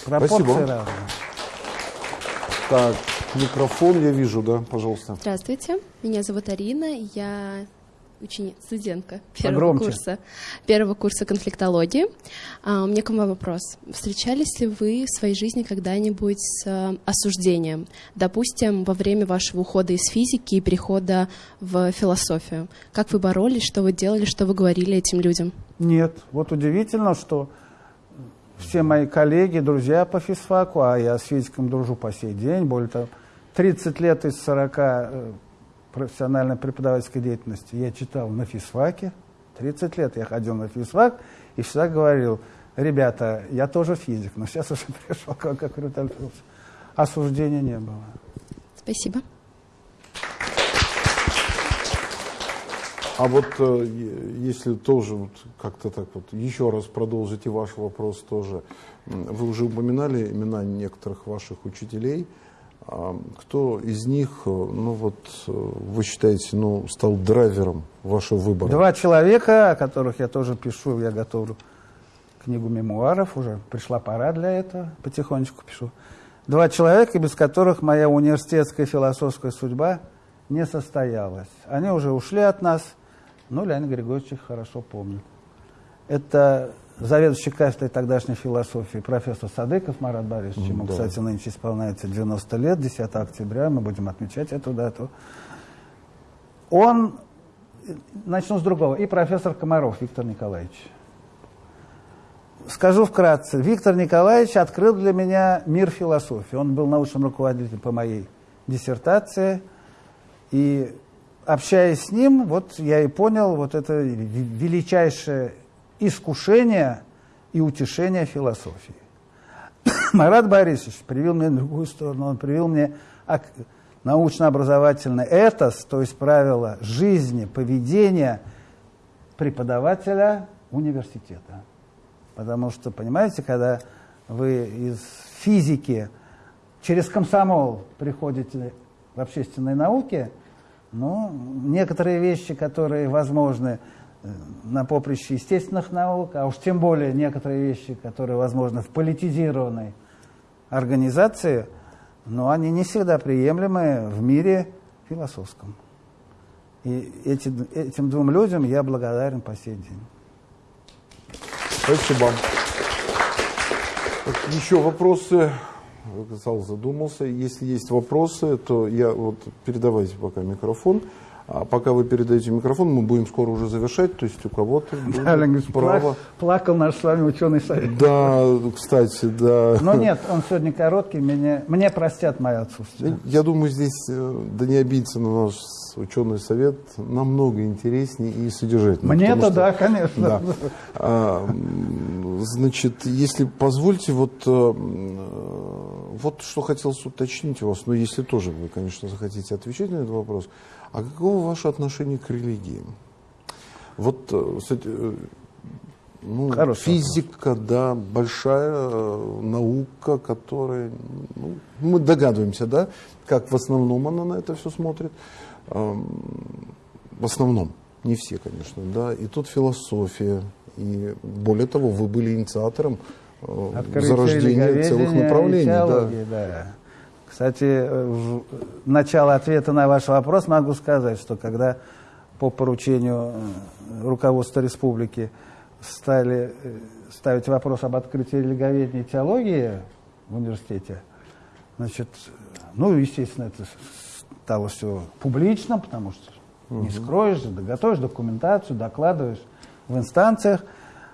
Пропорции Спасибо. разные. Так, микрофон я вижу, да, пожалуйста. Здравствуйте, меня зовут Арина, я ученица, студентка первого Погромче. курса, первого курса конфликтологии. А, у меня к вам вопрос. Встречались ли вы в своей жизни когда-нибудь с а, осуждением? Допустим, во время вашего ухода из физики и перехода в философию. Как вы боролись, что вы делали, что вы говорили этим людям? Нет. Вот удивительно, что все мои коллеги, друзья по физфаку, а я с физиком дружу по сей день, более того, 30 лет из 40 профессиональной преподавательской деятельности я читал на физфаке. 30 лет я ходил на физфак и всегда говорил, ребята, я тоже физик, но сейчас уже [LAUGHS] пришел как, как Рюталь Осуждения не было. Спасибо. А вот э, если тоже вот как-то так вот еще раз продолжите ваш вопрос тоже. Вы уже упоминали имена некоторых ваших учителей – а кто из них, э, ну вот, э, вы считаете, ну, стал драйвером вашего выбора? Два человека, о которых я тоже пишу, я готовлю книгу мемуаров, уже пришла пора для этого, потихонечку пишу. Два человека, без которых моя университетская философская судьба не состоялась. Они уже ушли от нас, но Леонид Григорьевич их хорошо помнит. Это заведующий кафедрой тогдашней философии профессор Садыков Марат Борисович, ему, да. кстати, нынче исполняется 90 лет, 10 октября, мы будем отмечать эту дату. Он, начну с другого, и профессор Комаров Виктор Николаевич. Скажу вкратце, Виктор Николаевич открыл для меня мир философии. Он был научным руководителем по моей диссертации, и общаясь с ним, вот я и понял вот это величайшее искушение и утешение философии. [COUGHS] Марат Борисович привел мне другую сторону, он привел мне научно-образовательный этос, то есть правила жизни, поведения преподавателя университета. Потому что, понимаете, когда вы из физики через комсомол приходите в общественные науки, ну, некоторые вещи, которые возможны на поприще естественных наук, а уж тем более некоторые вещи, которые возможны в политизированной организации, но они не всегда приемлемы в мире философском. И эти, этим двум людям я благодарен по сей день. Спасибо. Еще вопросы? Зал задумался. Если есть вопросы, то я вот передавайте пока микрофон. А пока вы передаете микрофон, мы будем скоро уже завершать, то есть у кого-то будет да, право. Плакал наш с вами ученый совет. Да, кстати, да. Но нет, он сегодня короткий, мне, мне простят мое отсутствие. Я думаю, здесь, э, да не обидится на наш ученый совет, намного интереснее и содержательнее. Мне-то что, да, конечно. Да. А, значит, если позвольте, вот, э, вот что хотелось уточнить у вас, но если тоже вы, конечно, захотите отвечать на этот вопрос – а каково ваше отношение к религии? Вот, э, кстати, э, ну, физика, вопрос. да, большая э, наука, которая, ну, мы догадываемся, да, как в основном она на это все смотрит. В основном, не все, конечно, да. И тут философия, и более того, вы были инициатором Открытие зарождения целых направлений. Теологии, да. Да. Кстати, э, в начало ответа на ваш вопрос могу сказать, что когда по поручению э, руководства республики стали э, ставить вопрос об открытии религоведения и теологии в университете, значит, ну, естественно, это стало все публично, потому что угу. не скроешь, готовишь документацию, докладываешь в инстанциях.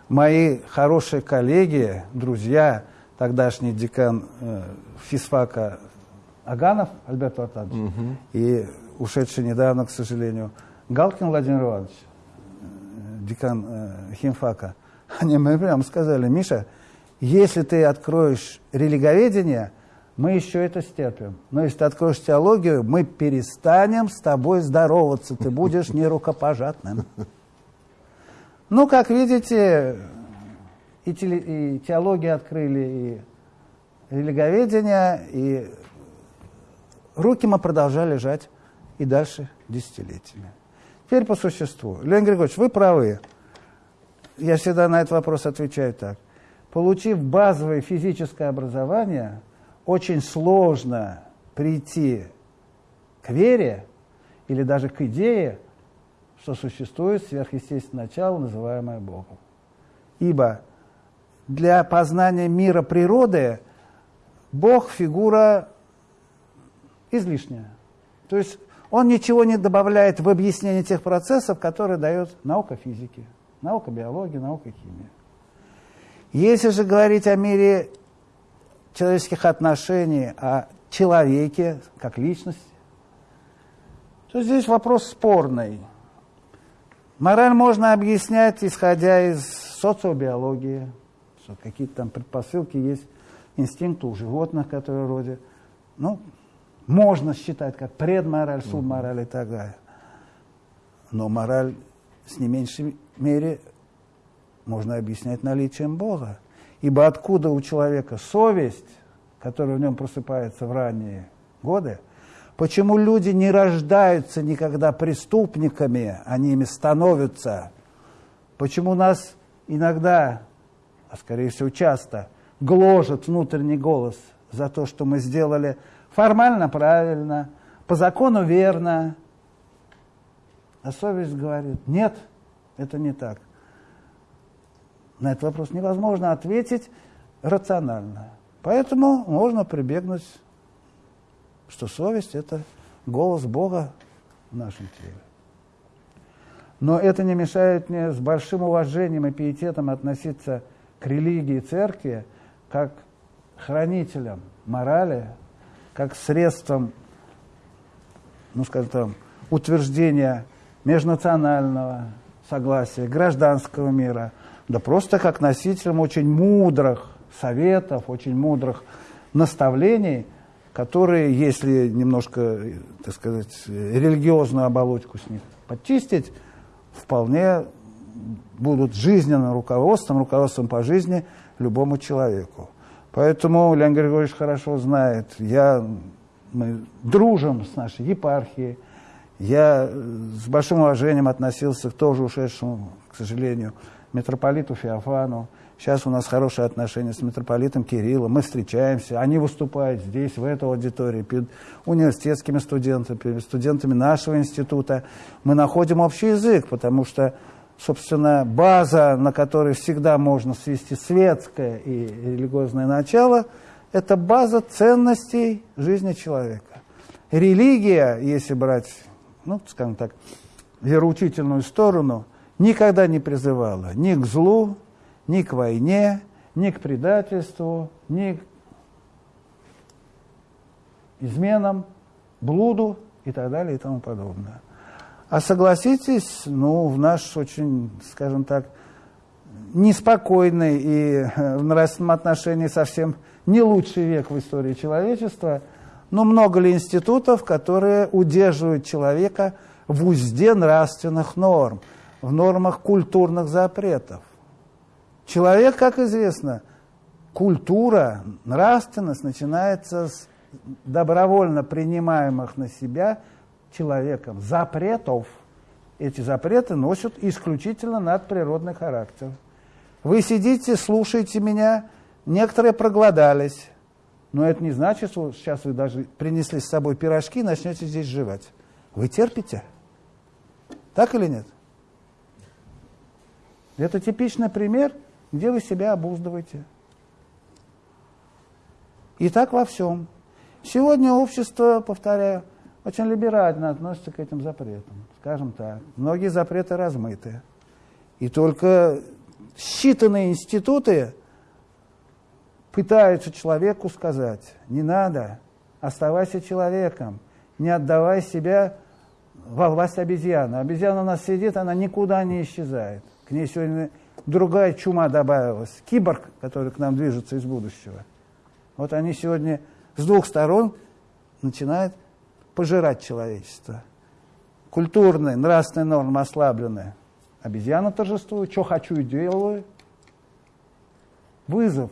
Мои хорошие коллеги, друзья, тогдашний декан э, физфака Аганов Альберт Ватанович угу. и ушедший недавно, к сожалению, Галкин Владимир Иванович, э, декан э, химфака, они мне прямо сказали, Миша, если ты откроешь религоведение, мы еще это стерпим. Но если ты откроешь теологию, мы перестанем с тобой здороваться, ты будешь [LAUGHS] нерукопожатным. Ну, как видите, и, теле, теологию открыли, и религоведение, и руки мы продолжали лежать и дальше десятилетиями. Теперь по существу. Леонид Григорьевич, вы правы. Я всегда на этот вопрос отвечаю так. Получив базовое физическое образование, очень сложно прийти к вере или даже к идее, что существует сверхъестественное начало, называемое Богом. Ибо для познания мира природы Бог – фигура излишняя. То есть он ничего не добавляет в объяснение тех процессов, которые дает наука физики, наука биологии, наука химии. Если же говорить о мире человеческих отношений, о человеке как личности, то здесь вопрос спорный. Мораль можно объяснять, исходя из социобиологии, что какие-то там предпосылки есть, инстинкты у животных, которые вроде, ну, можно считать как предмораль, субмораль и так далее. Но мораль с не меньшей мере можно объяснять наличием Бога. Ибо откуда у человека совесть, которая в нем просыпается в ранние годы, почему люди не рождаются никогда преступниками, они ими становятся, почему нас иногда, а скорее всего часто, гложет внутренний голос за то, что мы сделали формально правильно, по закону верно. А совесть говорит, нет, это не так. На этот вопрос невозможно ответить рационально. Поэтому можно прибегнуть, что совесть – это голос Бога в нашем теле. Но это не мешает мне с большим уважением и пиететом относиться к религии и церкви как хранителям морали, как средством, ну, скажем так, утверждения межнационального согласия, гражданского мира, да просто как носителем очень мудрых советов, очень мудрых наставлений, которые, если немножко, так сказать, религиозную оболочку с них подчистить, вполне будут жизненным руководством, руководством по жизни любому человеку. Поэтому Леонид Григорьевич хорошо знает, я, мы дружим с нашей епархией, я с большим уважением относился к тоже ушедшему, к сожалению, митрополиту Феофану. Сейчас у нас хорошие отношения с митрополитом Кириллом, мы встречаемся, они выступают здесь, в этой аудитории, перед университетскими студентами, перед студентами нашего института. Мы находим общий язык, потому что, собственно, база, на которой всегда можно свести светское и религиозное начало, это база ценностей жизни человека. Религия, если брать, ну, скажем так, вероучительную сторону, никогда не призывала ни к злу, ни к войне, ни к предательству, ни к изменам, блуду и так далее и тому подобное. А согласитесь, ну, в наш очень, скажем так, неспокойный и э, в нравственном отношении совсем не лучший век в истории человечества, но много ли институтов, которые удерживают человека в узде нравственных норм, в нормах культурных запретов? Человек, как известно, культура, нравственность начинается с добровольно принимаемых на себя человеком запретов. Эти запреты носят исключительно надприродный характер. Вы сидите, слушаете меня, некоторые проголодались, но это не значит, что сейчас вы даже принесли с собой пирожки и начнете здесь жевать. Вы терпите? Так или нет? Это типичный пример – где вы себя обуздываете. И так во всем. Сегодня общество, повторяю, очень либерально относится к этим запретам. Скажем так, многие запреты размыты. И только считанные институты пытаются человеку сказать, не надо, оставайся человеком, не отдавай себя во власть обезьяны. Обезьяна у нас сидит, она никуда не исчезает. К ней сегодня другая чума добавилась, киборг, который к нам движется из будущего. Вот они сегодня с двух сторон начинают пожирать человечество. Культурные, нравственные нормы ослабленные. Обезьяна торжествует, что хочу и делаю. Вызов.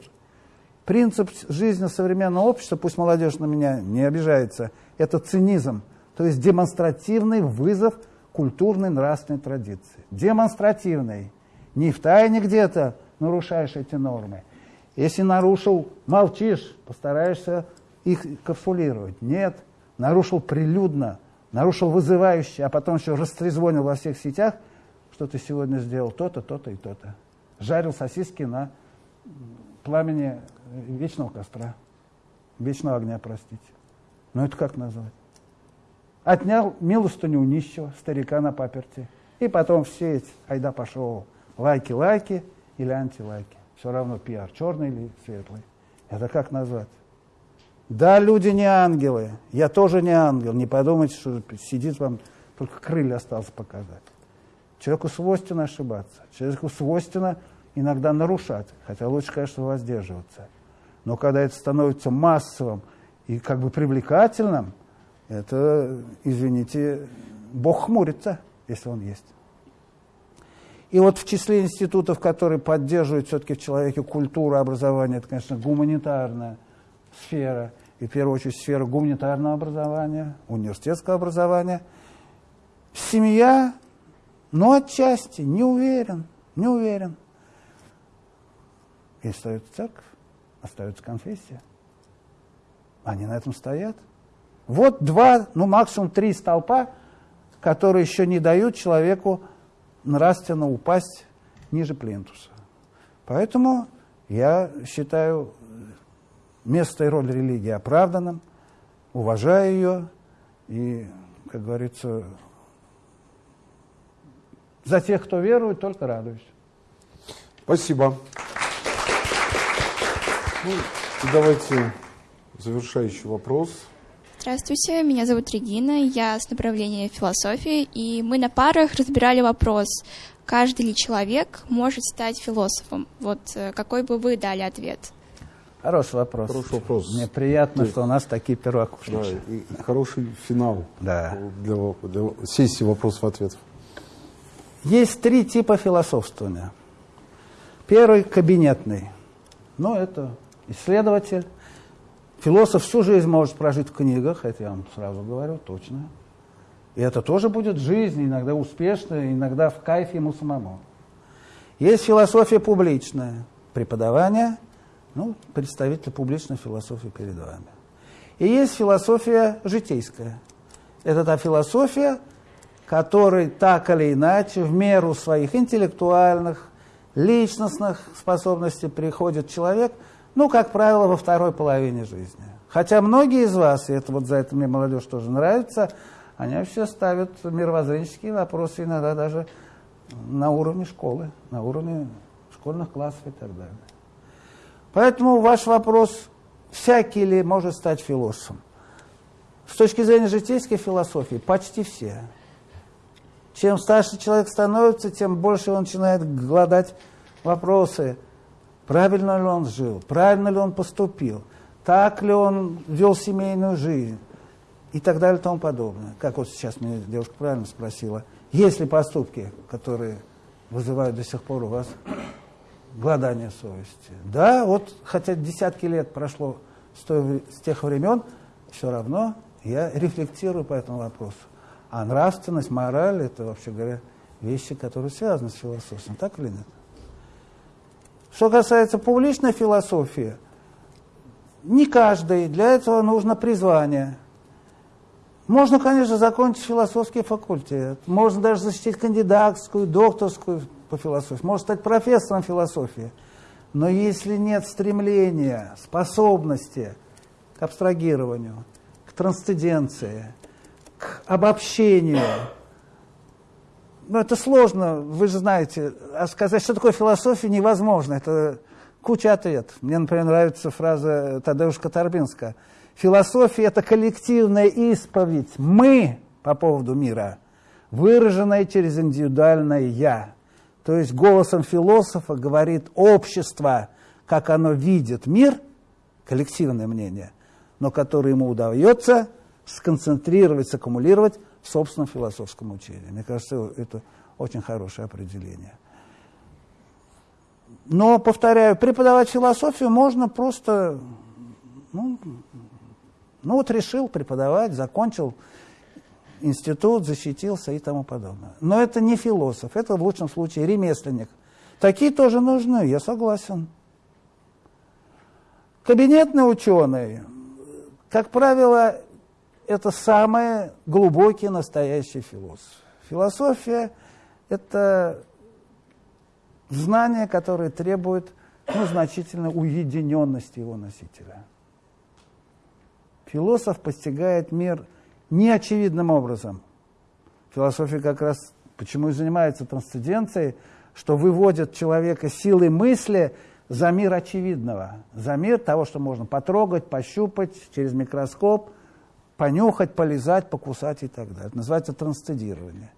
Принцип жизни современного общества, пусть молодежь на меня не обижается, это цинизм, то есть демонстративный вызов культурной нравственной традиции. Демонстративный не в тайне где-то нарушаешь эти нормы. Если нарушил, молчишь, постараешься их капсулировать. Нет, нарушил прилюдно, нарушил вызывающе, а потом еще растрезвонил во всех сетях, что ты сегодня сделал то-то, то-то и то-то. Жарил сосиски на пламени вечного костра, вечного огня, простите. Но это как назвать? Отнял милостыню у нищего, старика на паперти. И потом все эти, айда пошел, лайки-лайки или антилайки. Все равно пиар, черный или светлый. Это как назвать? Да, люди не ангелы. Я тоже не ангел. Не подумайте, что сидит вам, только крылья осталось показать. Человеку свойственно ошибаться. Человеку свойственно иногда нарушать. Хотя лучше, конечно, воздерживаться. Но когда это становится массовым и как бы привлекательным, это, извините, Бог хмурится, если он есть. И вот в числе институтов, которые поддерживают все-таки в человеке культуру образования, это, конечно, гуманитарная сфера, и в первую очередь сфера гуманитарного образования, университетского образования. Семья, ну, отчасти, не уверен, не уверен. И остается церковь, остается конфессия. Они на этом стоят. Вот два, ну максимум три столпа, которые еще не дают человеку нравственно упасть ниже плинтуса. Поэтому я считаю место и роль религии оправданным, уважаю ее и, как говорится, за тех, кто верует, только радуюсь. Спасибо. Ну, давайте завершающий вопрос. Здравствуйте, меня зовут Регина, я с направления философии, и мы на парах разбирали вопрос, каждый ли человек может стать философом. Вот э, какой бы вы дали ответ? Хороший вопрос. Хороший вопрос. Мне приятно, Ты... что у нас такие первокурсники. Да, и хороший финал да. для, для сессии вопросов-ответов. Есть три типа философствования. Первый – кабинетный. Ну, это исследователь, Философ всю жизнь может прожить в книгах, это я вам сразу говорю, точно. И это тоже будет жизнь, иногда успешная, иногда в кайф ему самому. Есть философия публичная. преподавания, ну, представитель публичной философии перед вами. И есть философия житейская. Это та философия, которой так или иначе, в меру своих интеллектуальных, личностных способностей приходит человек, ну, как правило, во второй половине жизни. Хотя многие из вас, и это вот за это мне молодежь тоже нравится, они вообще ставят мировоззренческие вопросы иногда даже на уровне школы, на уровне школьных классов и так далее. Поэтому ваш вопрос, всякий ли может стать философом? С точки зрения житейской философии, почти все. Чем старше человек становится, тем больше он начинает гладать вопросы, правильно ли он жил, правильно ли он поступил, так ли он вел семейную жизнь и так далее и тому подобное. Как вот сейчас меня девушка правильно спросила, есть ли поступки, которые вызывают до сих пор у вас гладание совести? Да, вот хотя десятки лет прошло с, той, с тех времен, все равно я рефлектирую по этому вопросу. А нравственность, мораль – это, вообще говоря, вещи, которые связаны с философией. Так или нет? Что касается публичной философии, не каждый, для этого нужно призвание. Можно, конечно, закончить философский факультет, можно даже защитить кандидатскую, докторскую по философии, можно стать профессором философии. Но если нет стремления, способности к абстрагированию, к трансценденции, к обобщению. Ну, это сложно, вы же знаете. А сказать, что такое философия, невозможно. Это куча ответов. Мне, например, нравится фраза Тадеуша Торбинска. Философия – это коллективная исповедь «мы» по поводу мира, выраженная через индивидуальное «я». То есть голосом философа говорит общество, как оно видит мир, коллективное мнение, но которое ему удается – сконцентрировать, саккумулировать в собственном философском учении. Мне кажется, это очень хорошее определение. Но, повторяю, преподавать философию можно просто, ну, ну вот решил преподавать, закончил институт, защитился и тому подобное. Но это не философ, это в лучшем случае ремесленник. Такие тоже нужны, я согласен. Кабинетный ученый, как правило, это самый глубокий настоящий философ. Философия – это знание, которое требует ну, значительной уединенности его носителя. Философ постигает мир неочевидным образом. Философия как раз почему и занимается трансценденцией, что выводит человека силой мысли за мир очевидного, за мир того, что можно потрогать, пощупать через микроскоп – понюхать, полизать, покусать и так далее. Это называется трансцендирование.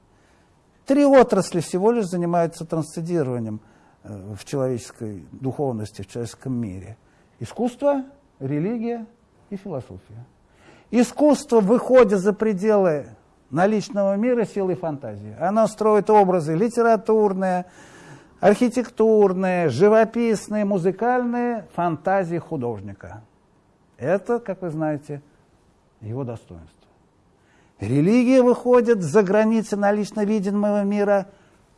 Три отрасли всего лишь занимаются трансцендированием э, в человеческой духовности, в человеческом мире. Искусство, религия и философия. Искусство выходит за пределы наличного мира силой фантазии. Оно строит образы литературные, архитектурные, живописные, музыкальные фантазии художника. Это, как вы знаете, его достоинство. Религия выходит за границы налично видимого мира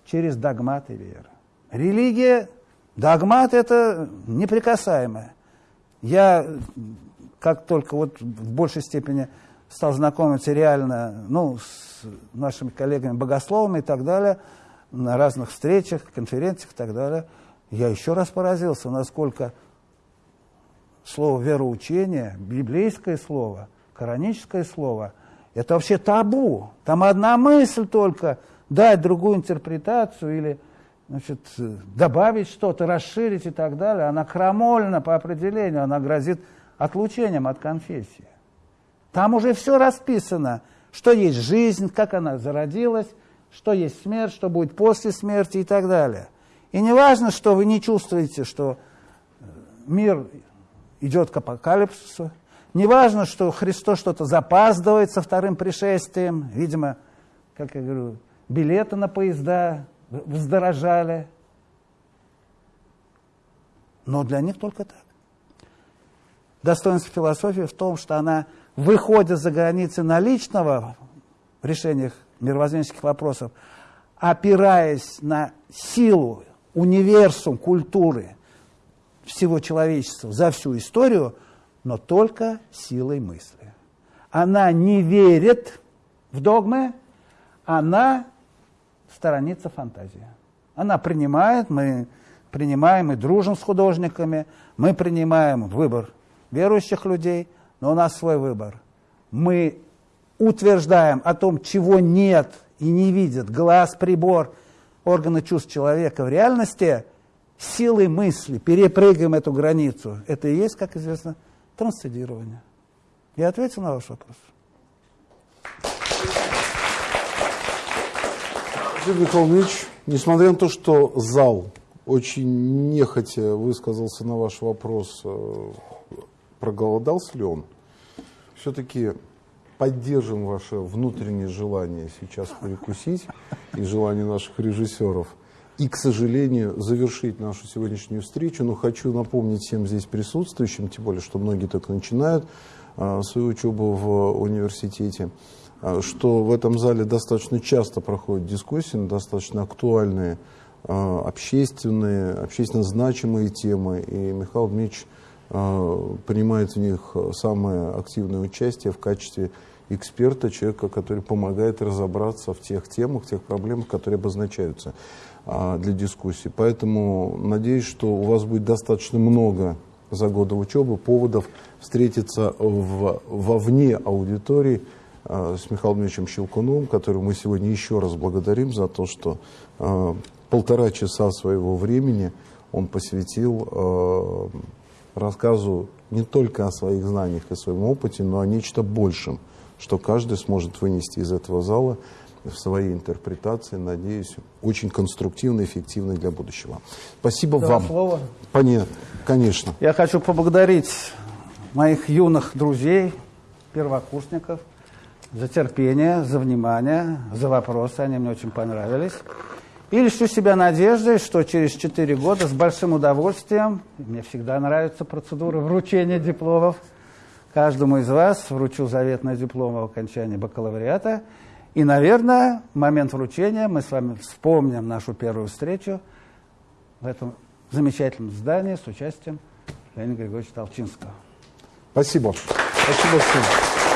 через догматы веры. Религия, догмат – это неприкасаемое. Я, как только вот в большей степени стал знакомиться реально ну, с нашими коллегами-богословами и так далее, на разных встречах, конференциях и так далее, я еще раз поразился, насколько слово вероучение, библейское слово – кораническое слово, это вообще табу. Там одна мысль только дать другую интерпретацию или значит, добавить что-то, расширить и так далее. Она крамольна по определению, она грозит отлучением от конфессии. Там уже все расписано, что есть жизнь, как она зародилась, что есть смерть, что будет после смерти и так далее. И не важно, что вы не чувствуете, что мир идет к апокалипсису, Неважно, что Христос что-то запаздывает со вторым пришествием. Видимо, как я говорю, билеты на поезда вздорожали. Но для них только так. Достоинство философии в том, что она выходит за границы наличного в решениях мировоззренческих вопросов, опираясь на силу, универсум культуры, всего человечества за всю историю, но только силой мысли. Она не верит в догмы, она сторонится фантазии. Она принимает, мы принимаем и дружим с художниками, мы принимаем выбор верующих людей, но у нас свой выбор. Мы утверждаем о том, чего нет и не видит глаз, прибор, органы чувств человека в реальности, силой мысли перепрыгаем эту границу. Это и есть, как известно, трансцендирование. Я ответил на ваш вопрос. Юрий Михайлович, несмотря на то, что зал очень нехотя высказался на ваш вопрос, э, проголодался ли он, все-таки поддержим ваше внутреннее желание сейчас перекусить и желание наших режиссеров. И, к сожалению, завершить нашу сегодняшнюю встречу. Но хочу напомнить всем здесь присутствующим, тем более, что многие только начинают а, свою учебу в университете, а, что в этом зале достаточно часто проходят дискуссии на достаточно актуальные, а, общественные, общественно значимые темы. И Михаил Дмитриевич принимает в них самое активное участие в качестве эксперта, человека, который помогает разобраться в тех темах, в тех проблемах, которые обозначаются а, для дискуссии. Поэтому надеюсь, что у вас будет достаточно много за годы учебы поводов встретиться в, вовне аудитории а, с Михаилом Ильичем Щелкуновым, которого мы сегодня еще раз благодарим за то, что а, полтора часа своего времени он посвятил а, рассказу не только о своих знаниях и своем опыте, но о нечто большем – что каждый сможет вынести из этого зала в своей интерпретации, надеюсь, очень конструктивно и эффективно для будущего. Спасибо Два вам. Слова. Понятно, конечно. Я хочу поблагодарить моих юных друзей, первокурсников, за терпение, за внимание, за вопросы. Они мне очень понравились. И лишу себя надеждой, что через 4 года с большим удовольствием, мне всегда нравится процедура вручения дипломов, Каждому из вас вручу заветный диплом о окончании бакалавриата. И, наверное, в момент вручения мы с вами вспомним нашу первую встречу в этом замечательном здании с участием Леонида Григорьевича Толчинского. Спасибо. Спасибо всем.